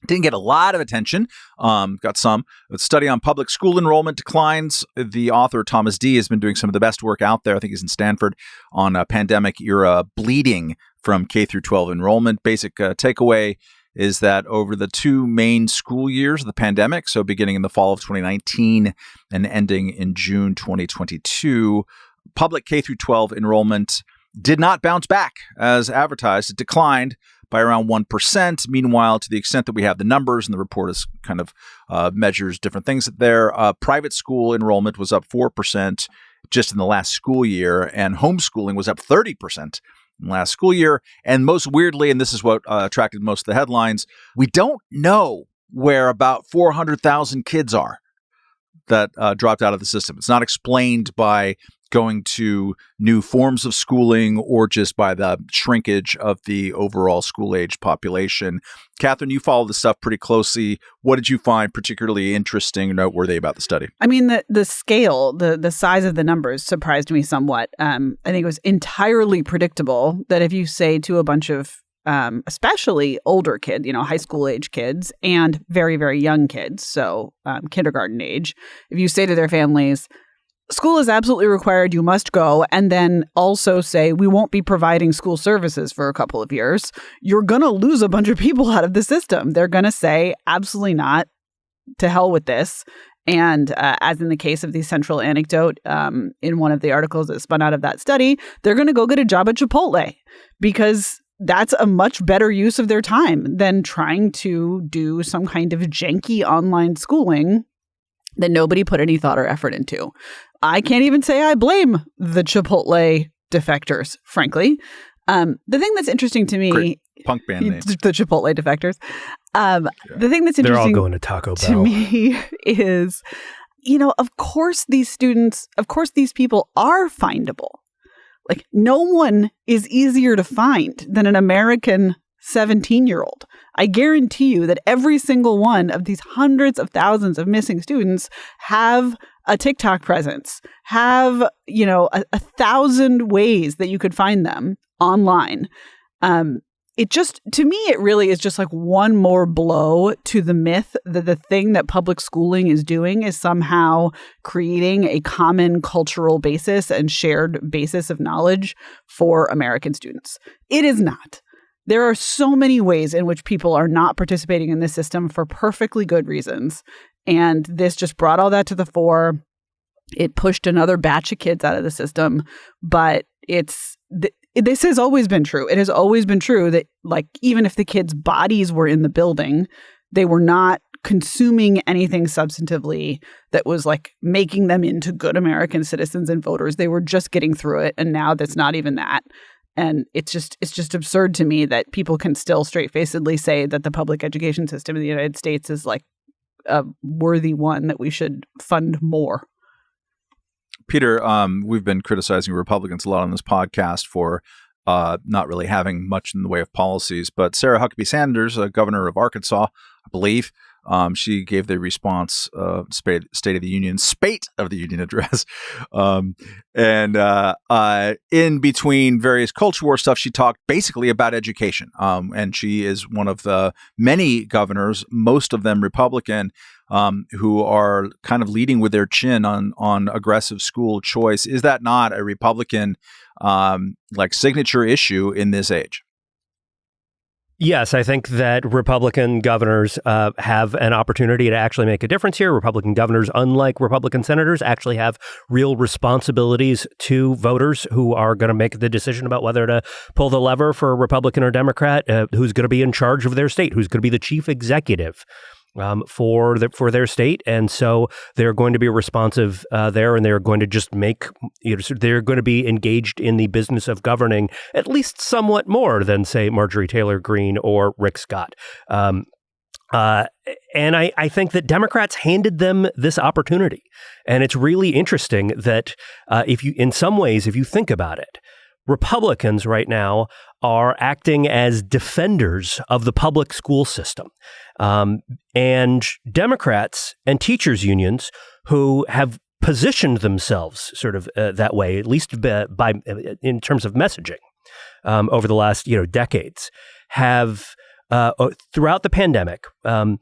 didn't get a lot of attention. Um, got some. A study on public school enrollment declines. The author Thomas Dee, has been doing some of the best work out there. I think he's in Stanford on a pandemic era bleeding from K through 12 enrollment. Basic uh, takeaway is that over the two main school years of the pandemic, so beginning in the fall of 2019 and ending in June 2022, public K through 12 enrollment did not bounce back as advertised. It declined by around 1%. Meanwhile, to the extent that we have the numbers and the report is kind of uh, measures different things there, uh, private school enrollment was up 4% just in the last school year, and homeschooling was up 30% last school year. And most weirdly, and this is what uh, attracted most of the headlines, we don't know where about 400,000 kids are that uh, dropped out of the system. It's not explained by going to new forms of schooling or just by the shrinkage of the overall school age population. Katherine, you follow this stuff pretty closely. What did you find particularly interesting or noteworthy about the study? I mean, the the scale, the the size of the numbers surprised me somewhat. Um, I think it was entirely predictable that if you say to a bunch of um, especially older kids, you know, high school age kids and very, very young kids, so um, kindergarten age, if you say to their families, school is absolutely required. You must go. And then also say, we won't be providing school services for a couple of years. You're going to lose a bunch of people out of the system. They're going to say, absolutely not. To hell with this. And uh, as in the case of the central anecdote um, in one of the articles that spun out of that study, they're going to go get a job at Chipotle because that's a much better use of their time than trying to do some kind of janky online schooling that nobody put any thought or effort into. I can't even say I blame the Chipotle defectors, frankly. Um, the thing that's interesting to me, Great punk band name, the Chipotle defectors. Um, Yeah. The thing that's They're all going to Taco Bell. to me is, you know, of course these students, of course these people are findable. Like no one is easier to find than an American 17 year old. I guarantee you that every single one of these hundreds of thousands of missing students have a TikTok presence, have, you know, a, a thousand ways that you could find them online. Um, it just, to me, it really is just like one more blow to the myth that the thing that public schooling is doing is somehow creating a common cultural basis and shared basis of knowledge for American students. It is not. There are so many ways in which people are not participating in this system for perfectly good reasons. And this just brought all that to the fore. It pushed another batch of kids out of the system, but it's this has always been true. It has always been true that like even if the kids' bodies were in the building, they were not consuming anything substantively that was like making them into good American citizens and voters. They were just getting through it and now that's not even that. And it's just it's just absurd to me that people can still straight-facedly say that the public education system in the United States is like a worthy one that we should fund more. Peter, um, we've been criticizing Republicans a lot on this podcast for uh, not really having much in the way of policies. But Sarah Huckabee Sanders, uh, governor of Arkansas, I believe, um, she gave the response uh, State, State of the Union, spate of the Union address. Um, and uh, uh, in between various culture war stuff, she talked basically about education. Um, and she is one of the many governors, most of them Republican, um, who are kind of leading with their chin on on aggressive school choice. Is that not a Republican um, like signature issue in this age? Yes, I think that Republican governors uh, have an opportunity to actually make a difference here. Republican governors, unlike Republican senators, actually have real responsibilities to voters who are going to make the decision about whether to pull the lever for a Republican or Democrat, uh, who's going to be in charge of their state, who's going to be the chief executive. Um, for the, for their state, and so they're going to be responsive uh, there, and they're going to just make you know, they're going to be engaged in the business of governing at least somewhat more than say Marjorie Taylor Greene or Rick Scott. Um, uh, and I, I think that Democrats handed them this opportunity, and it's really interesting that uh, if you, in some ways, if you think about it, Republicans right now are acting as defenders of the public school system. Um, and Democrats and teachers' unions who have positioned themselves sort of uh, that way, at least by, by in terms of messaging um, over the last you know decades, have uh, throughout the pandemic. Um,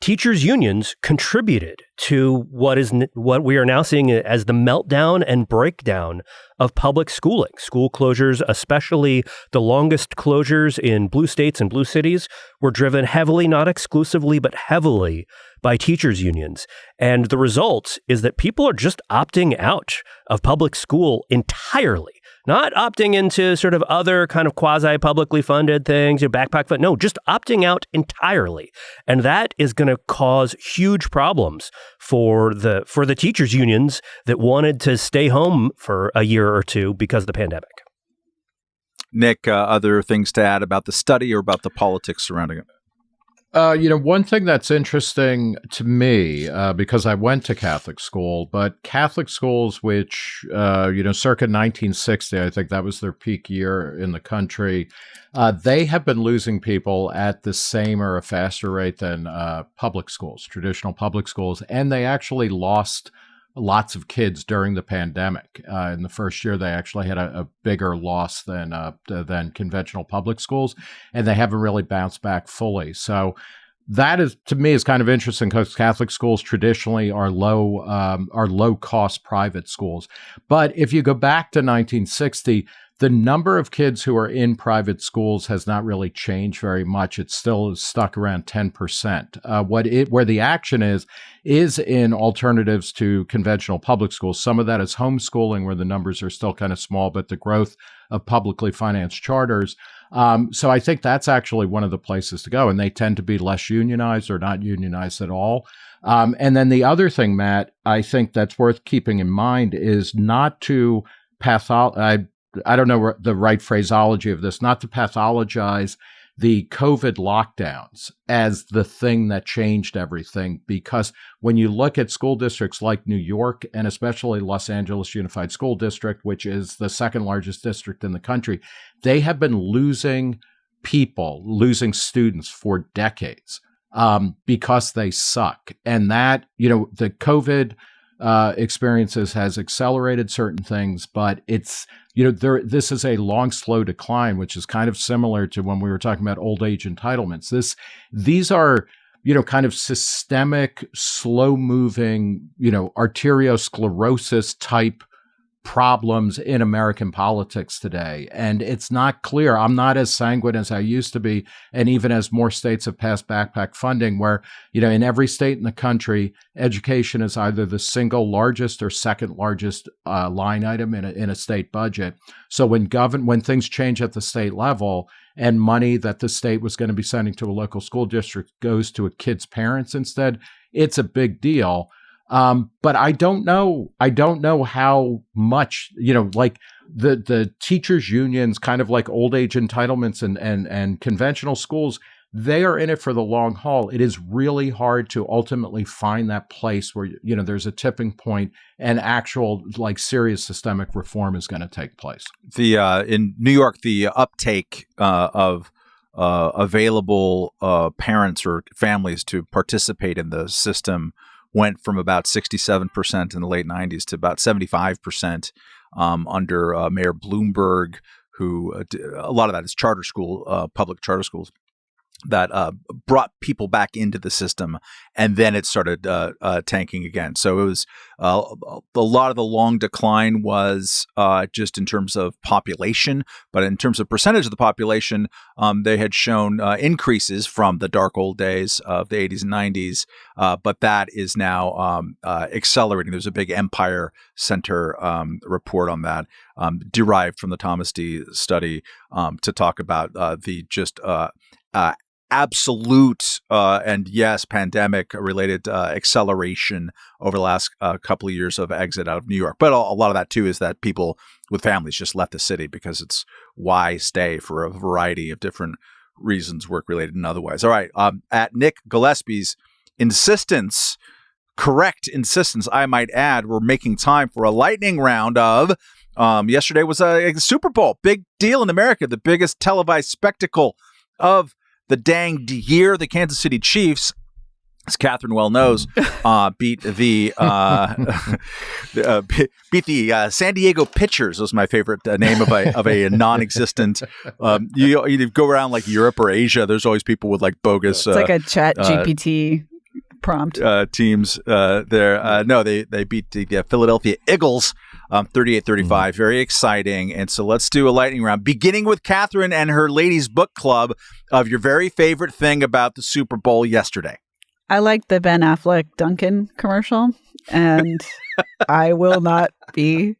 teachers unions contributed to what is what we are now seeing as the meltdown and breakdown of public schooling. School closures especially the longest closures in blue states and blue cities were driven heavily not exclusively but heavily by teachers unions. And the result is that people are just opting out of public school entirely not opting into sort of other kind of quasi publicly funded things, your backpack fund. No, just opting out entirely, and that is going to cause huge problems for the for the teachers unions that wanted to stay home for a year or two because of the pandemic. Nick, uh, other things to add about the study or about the politics surrounding it? Uh, you know, one thing that's interesting to me, uh, because I went to Catholic school, but Catholic schools, which, uh, you know, circa 1960, I think that was their peak year in the country, uh, they have been losing people at the same or a faster rate than uh, public schools, traditional public schools. And they actually lost lots of kids during the pandemic. Uh, in the first year, they actually had a, a bigger loss than uh, than conventional public schools, and they haven't really bounced back fully. So, that is to me is kind of interesting because Catholic schools traditionally are low um, are low cost private schools. But if you go back to 1960, the number of kids who are in private schools has not really changed very much. It's still stuck around 10%. Uh, what it, where the action is, is in alternatives to conventional public schools. Some of that is homeschooling, where the numbers are still kind of small, but the growth of publicly financed charters. Um, so I think that's actually one of the places to go, and they tend to be less unionized or not unionized at all. Um, and then the other thing, Matt, I think that's worth keeping in mind is not to pathologize. I don't know the right phraseology of this, not to pathologize the COVID lockdowns as the thing that changed everything. Because when you look at school districts like New York and especially Los Angeles Unified School District, which is the second largest district in the country, they have been losing people, losing students for decades um, because they suck. And that, you know, the COVID uh, experiences has accelerated certain things, but it's you know there this is a long slow decline, which is kind of similar to when we were talking about old age entitlements. This these are you know kind of systemic, slow moving, you know arteriosclerosis type problems in American politics today. And it's not clear. I'm not as sanguine as I used to be. And even as more states have passed backpack funding, where, you know, in every state in the country, education is either the single largest or second largest uh, line item in a, in a state budget. So when govern when things change at the state level, and money that the state was going to be sending to a local school district goes to a kid's parents instead, it's a big deal. Um, but I don't know. I don't know how much you know. Like the the teachers' unions, kind of like old age entitlements and and and conventional schools. They are in it for the long haul. It is really hard to ultimately find that place where you know there's a tipping point and actual like serious systemic reform is going to take place. The uh, in New York, the uptake uh, of uh, available uh, parents or families to participate in the system went from about 67% in the late 90s to about 75% um, under uh, Mayor Bloomberg, who uh, a lot of that is charter school, uh, public charter schools that uh, brought people back into the system, and then it started uh, uh, tanking again. So it was uh, a lot of the long decline was uh, just in terms of population, but in terms of percentage of the population, um, they had shown uh, increases from the dark old days of the 80s and 90s, but that is now um, accelerating. There's a big Empire Center um, report on that. Um, derived from the Thomas Dee study um, to talk about the just uh, absolute uh, and yes, pandemic related uh, acceleration over the last uh, couple of years of exit out of New York. But a, a, lot of that too is that people with families just left the city because it's why stay for a variety of different reasons, work related and otherwise. All right, um, at Nick Gillespie's insistence. Correct insistence, I might add. We're making time for a lightning round of um, yesterday was a, a, Super Bowl, big deal in America, the biggest televised spectacle of the danged year. The Kansas City Chiefs, as Katherine well knows, uh, beat the uh, uh, beat the uh, San Diego Pitchers. Was my favorite uh, name of a of a non-existent. Um, you, you go around like Europe or Asia. There's always people with like bogus. It's like a Chat GPT prompt. Uh, teams uh, there. Uh, no, they they beat the Philadelphia Eagles um, 38 35. Mm-hmm. Very exciting. And so let's do a lightning round, beginning with Katherine and her ladies' book club of your very favorite thing about the Super Bowl yesterday. I like the Ben Affleck Dunkin' commercial, and I will not be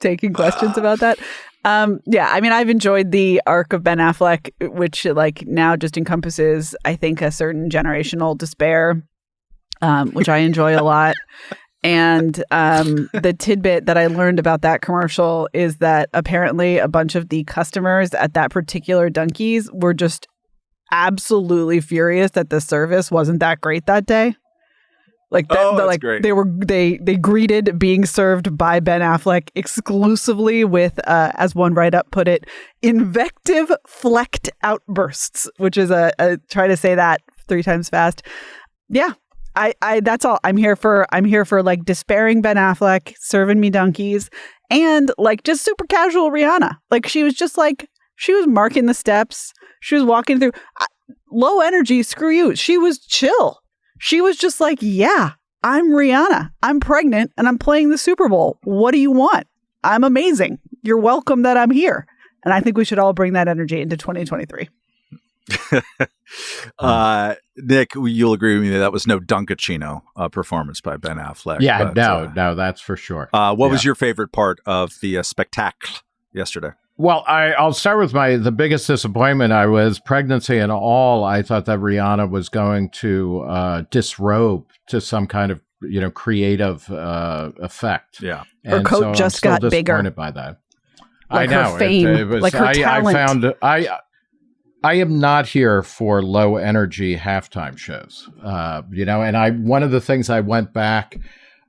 taking questions about that. Um, yeah, I mean, I've enjoyed the arc of Ben Affleck, which like now just encompasses, I think, a certain generational despair, um, which I enjoy a lot. And um, the tidbit that I learned about that commercial is that apparently a bunch of the customers at that particular Dunkies were just absolutely furious that the service wasn't that great that day. Like that, oh, the, like great. they were they they greeted being served by Ben Affleck exclusively with uh, as one write up put it invective flecked outbursts, which is a, a try to say that three times fast. Yeah, I, I that's all. I'm here for I'm here for like despairing Ben Affleck serving me donkeys and like just super casual Rihanna. Like she was just like she was marking the steps. She was walking through. I, low energy, screw you. She was chill. She was just like, yeah, I'm Rihanna. I'm pregnant and I'm playing the Super Bowl. What do you want? I'm amazing. You're welcome that I'm here. And I think we should all bring that energy into 2023. uh, Nick, you'll agree with me that that was no Dunkaccino uh, performance by Ben Affleck. Yeah, but, no, uh, no, that's for sure. Uh, what Yeah. was your favorite part of the uh, spectacle yesterday? Well, I, I'll start with my the biggest disappointment. I was pregnancy and all. I thought that Rihanna was going to uh, disrobe to some kind of you know creative uh, effect. Yeah. Her And coat I'm just still got bigger. By that, Like I her know it- fame, it was- like her I, talent. I found I. I am not here for low energy halftime shows. Uh, you know, and I one of the things I went back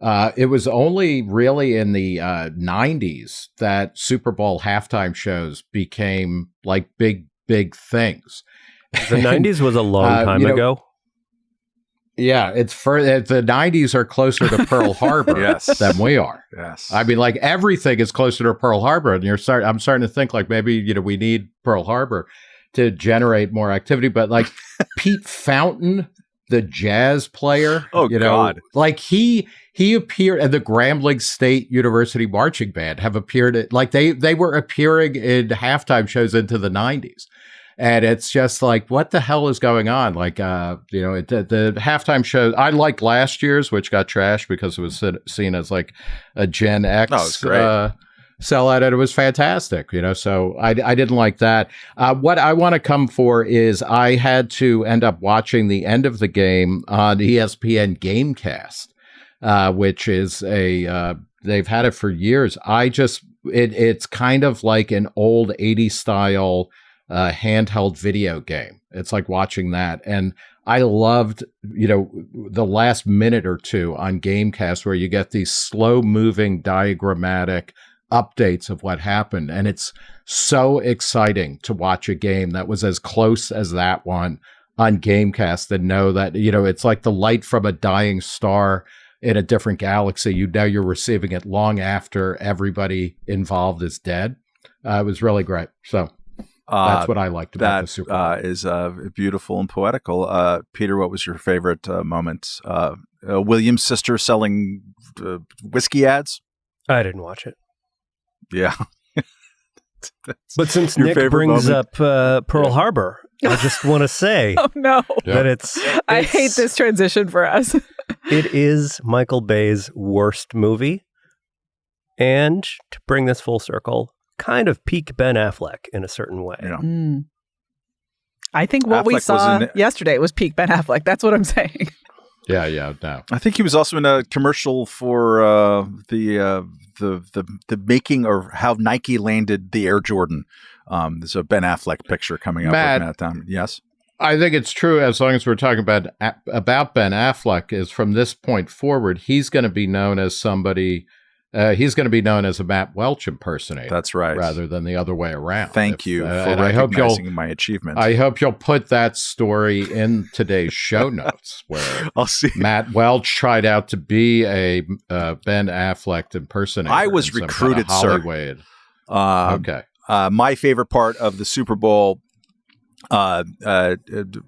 uh, it was only really in the uh, 90s that Super Bowl halftime shows became like big, big things. The 90s was a long Uh, time you know- ago. Yeah, it's for the 90s are closer to Pearl Harbor Yes. than we are. Yes. I mean, like everything is closer to Pearl Harbor, and you're start. I'm starting to think like maybe you know we need Pearl Harbor to generate more activity. But like Pete Fountain, the jazz player, Oh, you know, God. like he he appeared at the Grambling State University marching band have appeared at like they they were appearing in halftime shows into the 90s. And it's just like, what the hell is going on? Like, uh, you know, it, the, the halftime show. I like last year's, which got trashed because it was seen as like a Gen X Oh, great. uh, sellout, and it was fantastic. You know, so I, I didn't like that. Uh, what I want to come for is I had to end up watching the end of the game on ESPN Gamecast, uh, which is a uh, they've had it for years. I just it it's kind of like an old 80s style uh, handheld video game. It's like watching that. And I loved, you know, the last minute or two on Gamecast where you get these slow moving diagrammatic updates of what happened. And it's so exciting to watch a game that was as close as that one on Gamecast and know that, you know, it's like the light from a dying star in a different galaxy. You know you're receiving it long after everybody involved is dead. Uh, it was really great. So Uh, that's what I liked about the that Super Bowl. uh, is uh, beautiful and poetical. Uh, Peter, what was your favorite uh, moment? Uh, uh, William's sister selling uh, whiskey ads. I didn't watch it. Yeah. But since Your Nick brings moment? up uh, Pearl Harbor, I just want to say Oh no. Yeah. that it's, I hate this transition for us. It is Michael Bay's worst movie. And to bring this full circle, kind of peak Ben Affleck in a certain way. Yeah. Mm. I think what we Affleck was saw in- yesterday was peak Ben Affleck. That's what I'm saying. Yeah, yeah, no. I think he was also in a commercial for uh, the, uh, the the the making or how Nike landed the Air Jordan. Um, there's a Ben Affleck picture coming up Matt. with Matt. Yes. I think it's true as long as we're talking about about Ben Affleck is from this point forward, he's going to be known as somebody uh, he's going to be known as a Matt Welch impersonator That's right. rather than the other way around. Thank If- you uh, for and I hope you'll recognizing my achievement. I hope you'll put that story in today's show notes where I'll see. Matt Welch tried out to be a uh, Ben Affleck impersonator. I was some kind of recruited, sir. Uh, okay. uh, my favorite part of the Super Bowl, uh, uh,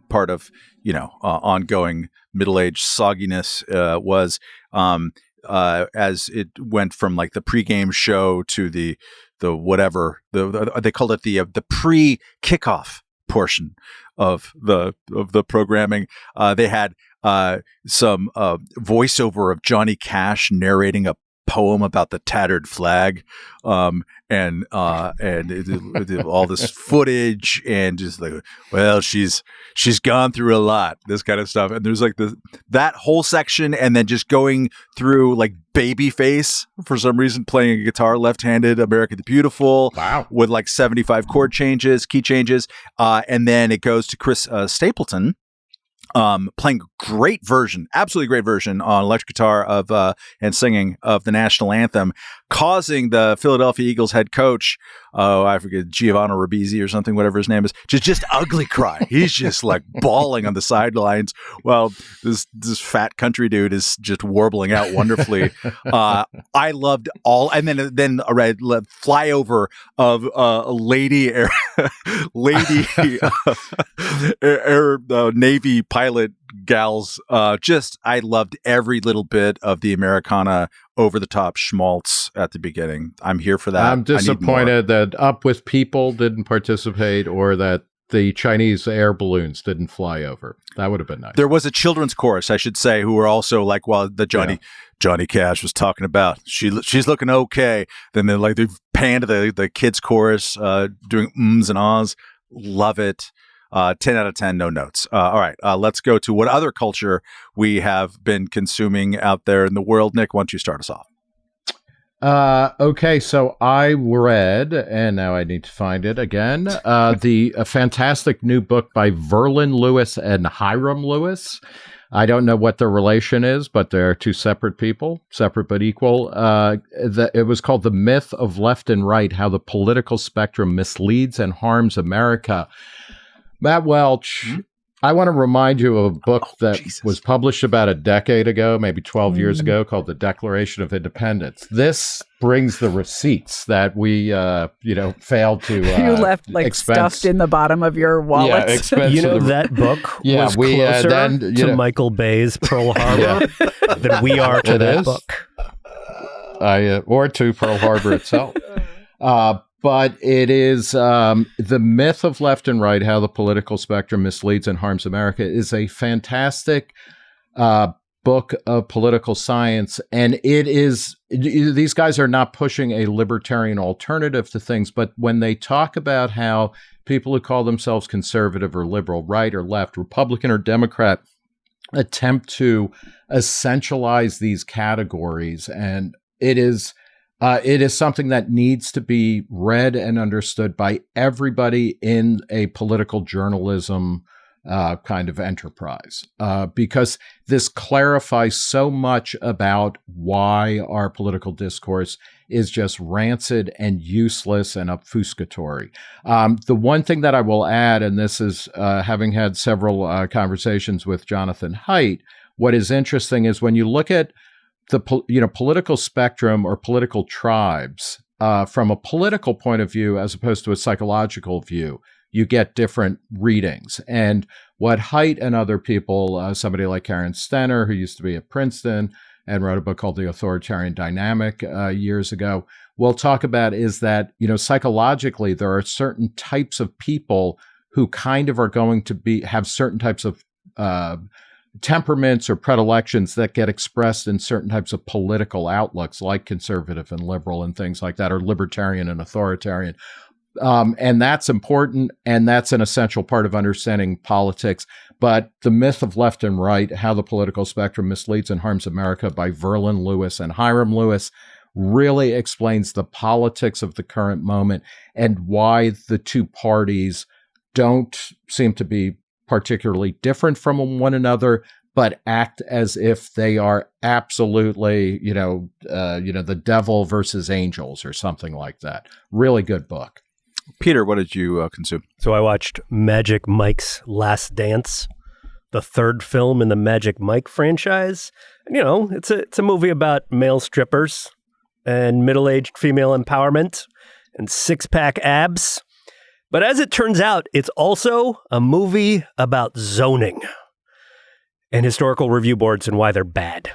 part of you know uh, ongoing middle age sogginess uh, was um, uh, as it went from like the pregame show to the the whatever the, the they called it the uh, the pre kickoff portion of the of the programming. Uh, they had uh, some uh, voiceover of Johnny Cash narrating a poem about the tattered flag um, and uh, and it, it- all this footage and just like, well, she's she's gone through a lot, this kind of stuff. And there's like the that whole section, and then just going through like Babyface for some reason playing a guitar left-handed, America the Beautiful Wow. with like 75 chord changes, key changes, uh, and then it goes to Chris uh, Stapleton. Um, playing great version, absolutely great version on electric guitar of uh, and singing of the national anthem, causing the Philadelphia Eagles head coach oh, I forget Giovanni Ribisi or something, whatever his name is, just just ugly cry. He's just like bawling on the sidelines Well, this this fat country dude is just warbling out wonderfully. uh, I loved all, and then then a red flyover of uh, a lady air, lady uh, air, air uh, navy pilot gals. Uh, just I loved every little bit of the Americana over the top schmaltz at the beginning. I'm here for that. I'm disappointed that Up with People didn't participate or that the Chinese air balloons didn't fly over. That would have been nice. There was a children's chorus, I should say, who were also like, while the Johnny yeah. Johnny Cash was talking about, she she's looking okay. Then they like they panned the the kids chorus, uh, doing ums and ahs. Love it. Uh, 10 out of 10, no notes. Uh, all right, uh, let's go to what other culture we have been consuming out there in the world. Nick, why don't you start us off? Uh, okay, so I read, and now I need to find it again. Uh, the a fantastic new book by Verlan Lewis and Hyrum Lewis. I don't know what their relation is, but they're two separate people, separate but equal. Uh, the, it was called "The Myth of Left and Right: How the Political Spectrum Misleads and Harms America." Matt Welch, mm-hmm. I want to remind you of a book oh, that Jesus. was published about a decade ago, maybe 12 mm. years ago, called The Declaration of Independence. This brings the receipts that we, uh, you know, failed to. Uh, you left like expense. stuffed in the bottom of your wallet. Yeah, you know, the, that book yeah, was we, uh, closer uh, then, to know, Michael Bay's Pearl Harbor yeah. than we are to it that is. book. I, uh, or to Pearl Harbor itself. But it is um, the myth of left and right, how the political spectrum misleads and harms America, is a fantastic uh, book of political science. And it is, these guys are not pushing a libertarian alternative to things, but when they talk about how people who call themselves conservative or liberal, right or left, Republican or Democrat, attempt to essentialize these categories, and it is uh, it is something that needs to be read and understood by everybody in a political journalism uh, kind of enterprise uh, because this clarifies so much about why our political discourse is just rancid and useless and obfuscatory. Um, the one thing that I will add, and this is uh, having had several uh, conversations with Jonathan Haidt, what is interesting is when you look at the you know political spectrum or political tribes uh, from a political point of view as opposed to a psychological view you get different readings. And what Haidt and other people uh, somebody like karen stenner who used to be at princeton and wrote a book called the authoritarian dynamic uh, years ago will talk about is that you know psychologically there are certain types of people who kind of are going to be have certain types of uh, temperaments or predilections that get expressed in certain types of political outlooks, like conservative and liberal and things like that, or libertarian and authoritarian. Um, and that's important, and that's an essential part of understanding politics. But the myth of left and right, how the political spectrum misleads and harms America by Verlan Lewis and Hyrum Lewis, really explains the politics of the current moment and why the two parties don't seem to be particularly different from one another, but act as if they are absolutely, you know, uh, you know, the devil versus angels or something like that. Really good book. Peter, what did you uh, consume? So I watched Magic Mike's Last Dance, the third film in the Magic Mike franchise. And, you know, it's a it's a movie about male strippers and middle-aged female empowerment and six-pack abs. But as it turns out, it's also a movie about zoning and historical review boards and why they're bad.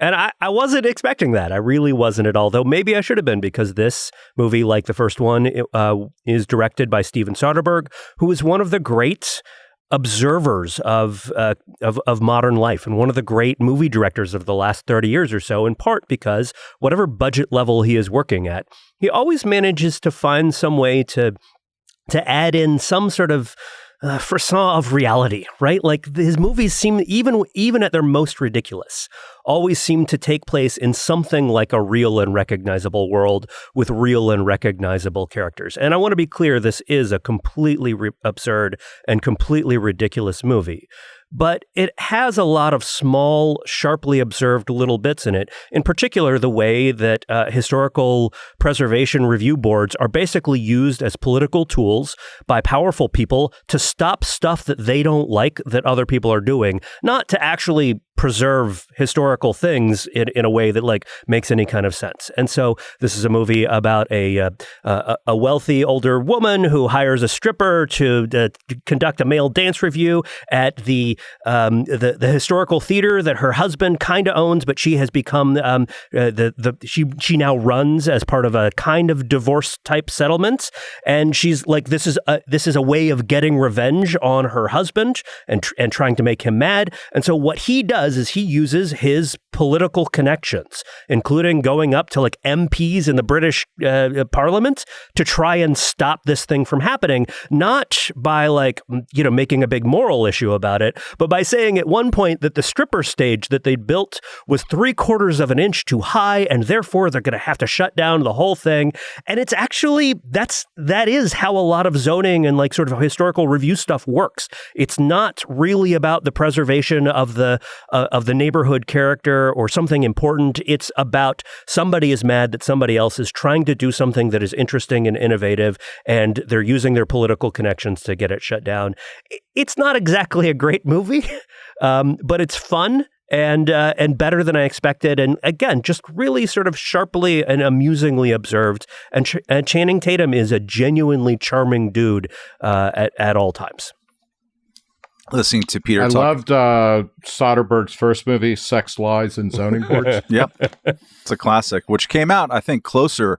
And I, I wasn't expecting that. I really wasn't at all, though maybe I should have been because this movie, like the first one, uh, is directed by Steven Soderbergh, who is one of the great observers of, uh, of of modern life and one of the great movie directors of the last 30 years or so in part because whatever budget level he is working at he always manages to find some way to to add in some sort of uh, frisson of reality, right? Like his movies seem even even at their most ridiculous, always seem to take place in something like a real and recognizable world with real and recognizable characters. And I want to be clear: this is a completely absurd and completely ridiculous movie. But it has a lot of small, sharply observed little bits in it. In particular, the way that uh, historical preservation review boards are basically used as political tools by powerful people to stop stuff that they don't like that other people are doing, not to actually preserve historical things in, in a way that like makes any kind of sense. And so this is a movie about a uh, a wealthy older woman who hires a stripper to uh, conduct a male dance review at the um, the, the historical theater that her husband kind of owns, but she has become um, uh, the the she she now runs as part of a kind of divorce type settlement, and she's like this is a, this is a way of getting revenge on her husband and and trying to make him mad. And so what he does does is he uses his political connections, including going up to like MPs in the British uh, Parliament to try and stop this thing from happening, not by like, you know, making a big moral issue about it, but by saying at one point that the stripper stage that they'd built was three quarters of an inch too high and therefore they're going to have to shut down the whole thing. And it's actually, that's, that is how a lot of zoning and like sort of historical review stuff works. It's not really about the preservation of the, uh, of the neighborhood character or something important. It's about somebody is mad that somebody else is trying to do something that is interesting and innovative, and they're using their political connections to get it shut down. It's not exactly a great movie, um, but it's fun and uh, and better than I expected. And again, just really sort of sharply and amusingly observed. And, Ch- and Channing Tatum is a genuinely charming dude uh, at at all times listening to Peter. I talk. loved uh, Soderbergh's first movie, Sex, Lies, and Zoning Boards. yep, it's a classic, which came out I think closer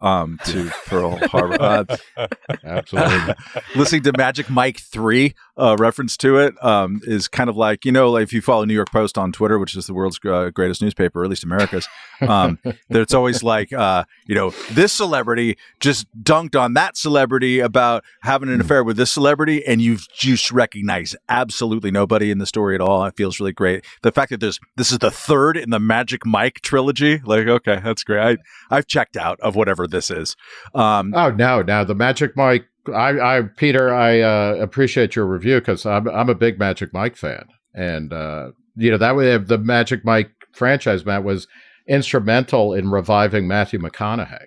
um, to Pearl Harbor. Uh, Absolutely. listening to Magic Mike 3 uh, reference to it um, is kind of like, you know, like if you follow New York Post on Twitter, which is the world's uh, greatest newspaper, or at least America's, um, it's always like, uh, you know, this celebrity just dunked on that celebrity about having an affair with this celebrity, and you've just recognized absolutely nobody in the story at all. It feels really great. The fact that there's this is the third in the Magic Mike trilogy, like, okay, that's great. I, I've checked out of whatever this is. Um, oh no, now the Magic Mike. I, I Peter, I uh, appreciate your review because I'm I'm a big Magic Mike fan, and uh, you know that way the Magic Mike franchise, Matt, was instrumental in reviving Matthew McConaughey.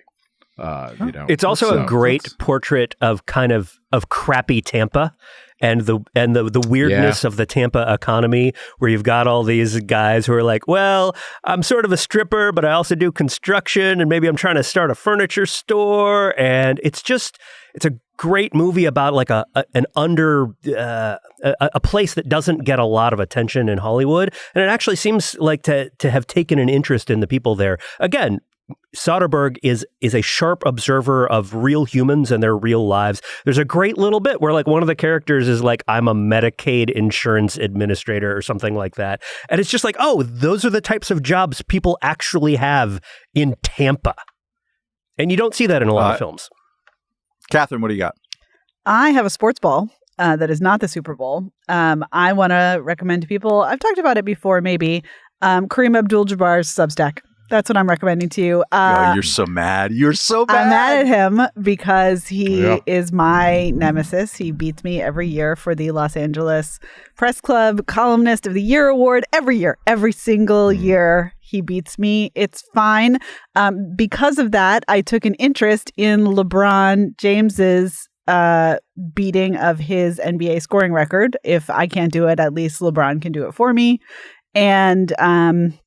Uh, you know, it's also so, a great portrait of kind of of crappy Tampa and the and the the weirdness yeah. of the Tampa economy, where you've got all these guys who are like, well, I'm sort of a stripper, but I also do construction, and maybe I'm trying to start a furniture store, and it's just it's a great movie about like a, a an under uh, a, a, place that doesn't get a lot of attention in Hollywood, and it actually seems like to to have taken an interest in the people there. Again, Soderbergh is is a sharp observer of real humans and their real lives. There's a great little bit where like one of the characters is like I'm a Medicaid insurance administrator or something like that. And it's just like, "Oh, those are the types of jobs people actually have in Tampa." And you don't see that in a lot uh, of films. Katherine, what do you got? I have a sports ball uh, that is not the Super Bowl. Um, I want to recommend to people. I've talked about it before, maybe. Um, Kareem Abdul-Jabbar's Substack. That's what I'm recommending to you. Uh, oh, you're so mad. You're so mad. I'm mad at him because he yeah. is my nemesis. He beats me every year for the Los Angeles Press Club Columnist of the Year award. Every year, every single mm. year, he beats me. It's fine. Um, because of that, I took an interest in LeBron James's uh, beating of his NBA scoring record. If I can't do it, at least LeBron can do it for me. And um,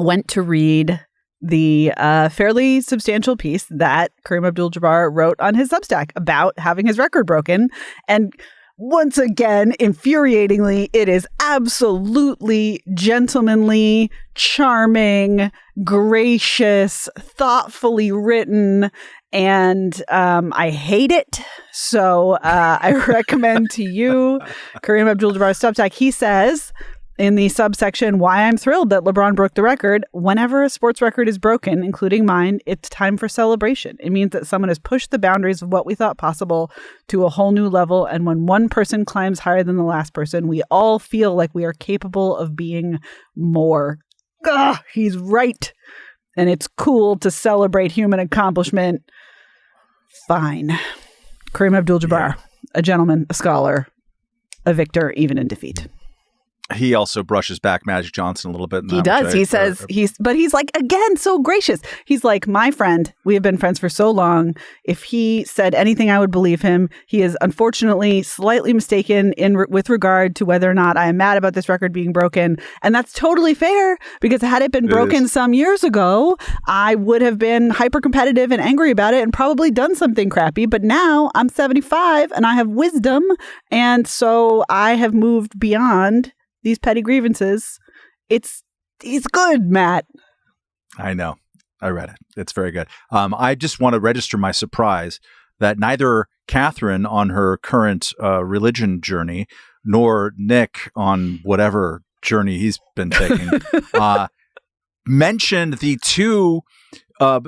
went to read the uh, fairly substantial piece that Kareem Abdul Jabbar wrote on his Substack about having his record broken. And once again, infuriatingly, it is absolutely gentlemanly, charming, gracious, thoughtfully written, and um, I hate it. So uh, I recommend to you Kareem Abdul Jabbar's Substack. He says, in the subsection why I'm thrilled that LeBron broke the record. Whenever a sports record is broken, including mine, it's time for celebration. It means that someone has pushed the boundaries of what we thought possible to a whole new level. And when one person climbs higher than the last person, we all feel like we are capable of being more. Ugh, he's right. And it's cool to celebrate human accomplishment. Fine. Kareem Abdul Jabbar, yeah. a gentleman, a scholar, a victor, even in defeat. He also brushes back Magic Johnson a little bit. He does. I, he says uh, he's, but he's like again so gracious. He's like my friend. We have been friends for so long. If he said anything, I would believe him. He is unfortunately slightly mistaken in re- with regard to whether or not I am mad about this record being broken, and that's totally fair because had it been It broken is. some years ago, I would have been hyper competitive and angry about it and probably done something crappy. But now I'm 75 and I have wisdom, and so I have moved beyond these petty grievances. It's it's good, Matt. I know. I read it. It's very good. Um, I just want to register my surprise that neither Katherine on her current uh, religion journey nor Nick on whatever journey he's been taking uh, mentioned the two. Uh,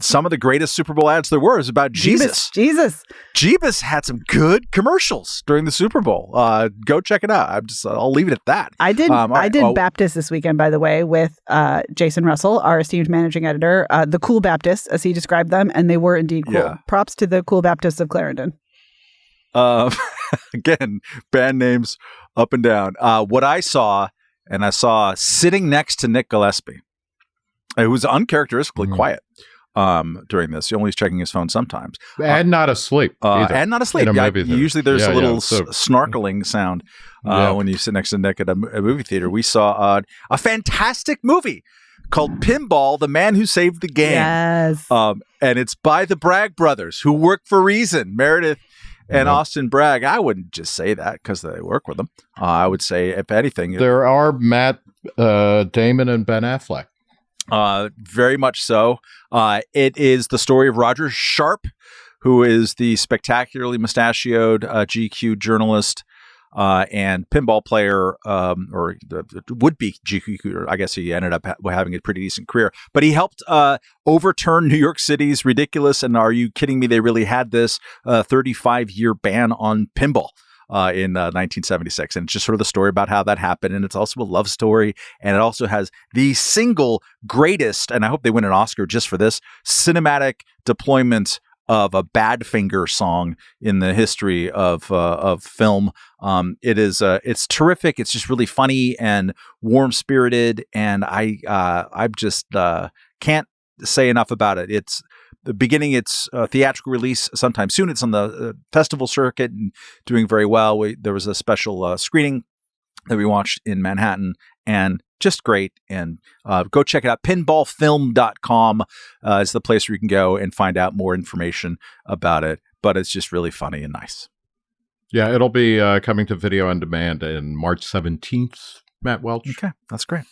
some of the greatest Super Bowl ads there were is about Jesus. Jesus. Jeebus had some good commercials during the Super Bowl. Uh, go check it out. I'm just I'll leave it at that. I did. Um, I did Oh. Baptist this weekend, by the way, with uh, Jason Russell, our esteemed managing editor, uh, the Cool Baptists, as he described them, and they were indeed cool. Yeah. Props to the Cool Baptists of Clarendon. Uh, again, band names up and down. Uh, what I saw, and I saw sitting next to Nick Gillespie, who was uncharacteristically Mhm. quiet um, during this. He only was checking his phone sometimes, and not asleep. uh, and not asleep. In a Yeah, movie theater. usually there's Yeah, a yeah, little so- snarkling sound uh, Yeah. when you sit next to Nick at a, a movie theater. We saw uh, a fantastic movie called Pinball: The Man Who Saved the Game. Yes. Um, and it's by the Bragg brothers who work for Reason, Meredith and Mhm. Austin Bragg. I wouldn't just say that because they work with them. Uh, I would say, if anything, there are Matt uh, Damon and Ben Affleck. Uh, very much so. Uh, it is the story of Roger Sharpe, who is the spectacularly mustachioed uh, GQ journalist. Uh, and pinball player, um, or the, the would-be GQ. I guess he ended up ha- having a pretty decent career, but he helped uh, overturn New York City's ridiculous and are you kidding me? They really had this uh, 35-year ban on pinball. Uh, in uh, 1976, and it's just sort of the story about how that happened, and it's also a love story, and it also has the single greatest, and I hope they win an Oscar just for this cinematic deployment of a Badfinger song in the history of uh, of film. Um, it is uh, it's terrific. It's just really funny and warm spirited, and I uh, I just uh, can't say enough about it. It's beginning its uh, theatrical release sometime soon. It's on the uh, festival circuit and doing very well. We, there was a special uh, screening that we watched in Manhattan and just great. And uh, go check it out. Pinballfilm.com uh, is the place where you can go and find out more information about it. But it's just really funny and nice. Yeah, it'll be uh, coming to video on demand in March 17th. Matt Welch. Okay, that's great.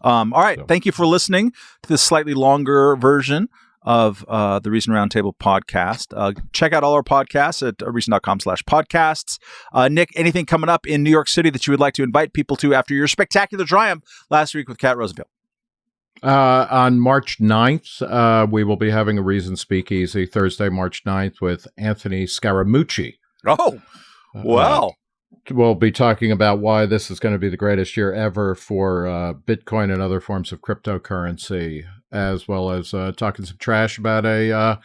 Um, all right, So- thank you for listening to this slightly longer version of uh, the Reason Roundtable podcast. Uh, check out all our podcasts at uh, reason.com slash podcasts. Uh, Nick, anything coming up in New York City that you would like to invite people to after your spectacular triumph last week with Cat Roosevelt? Uh, on March 9th, uh, we will be having a Reason Speakeasy Thursday, March 9th with Anthony Scaramucci. Oh, Uh, wow. we'll be talking about why this is going to be the greatest year ever for uh, Bitcoin and other forms of cryptocurrency, as well as uh, talking some trash about a uh,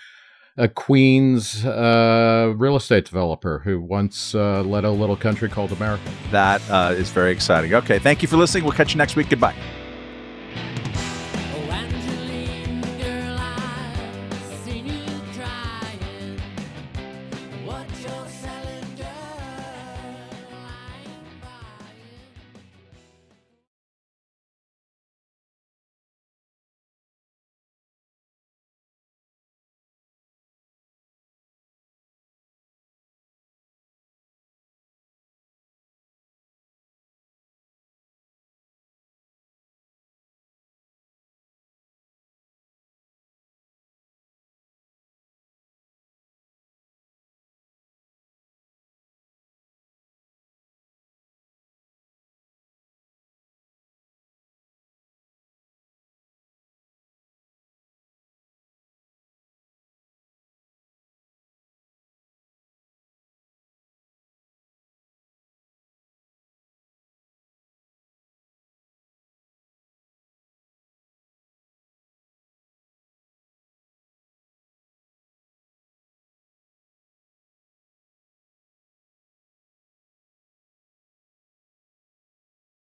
a Queens uh, real estate developer who once uh, led a little country called America. That uh, is very exciting. Okay, thank you for listening. We'll catch you next week. Goodbye.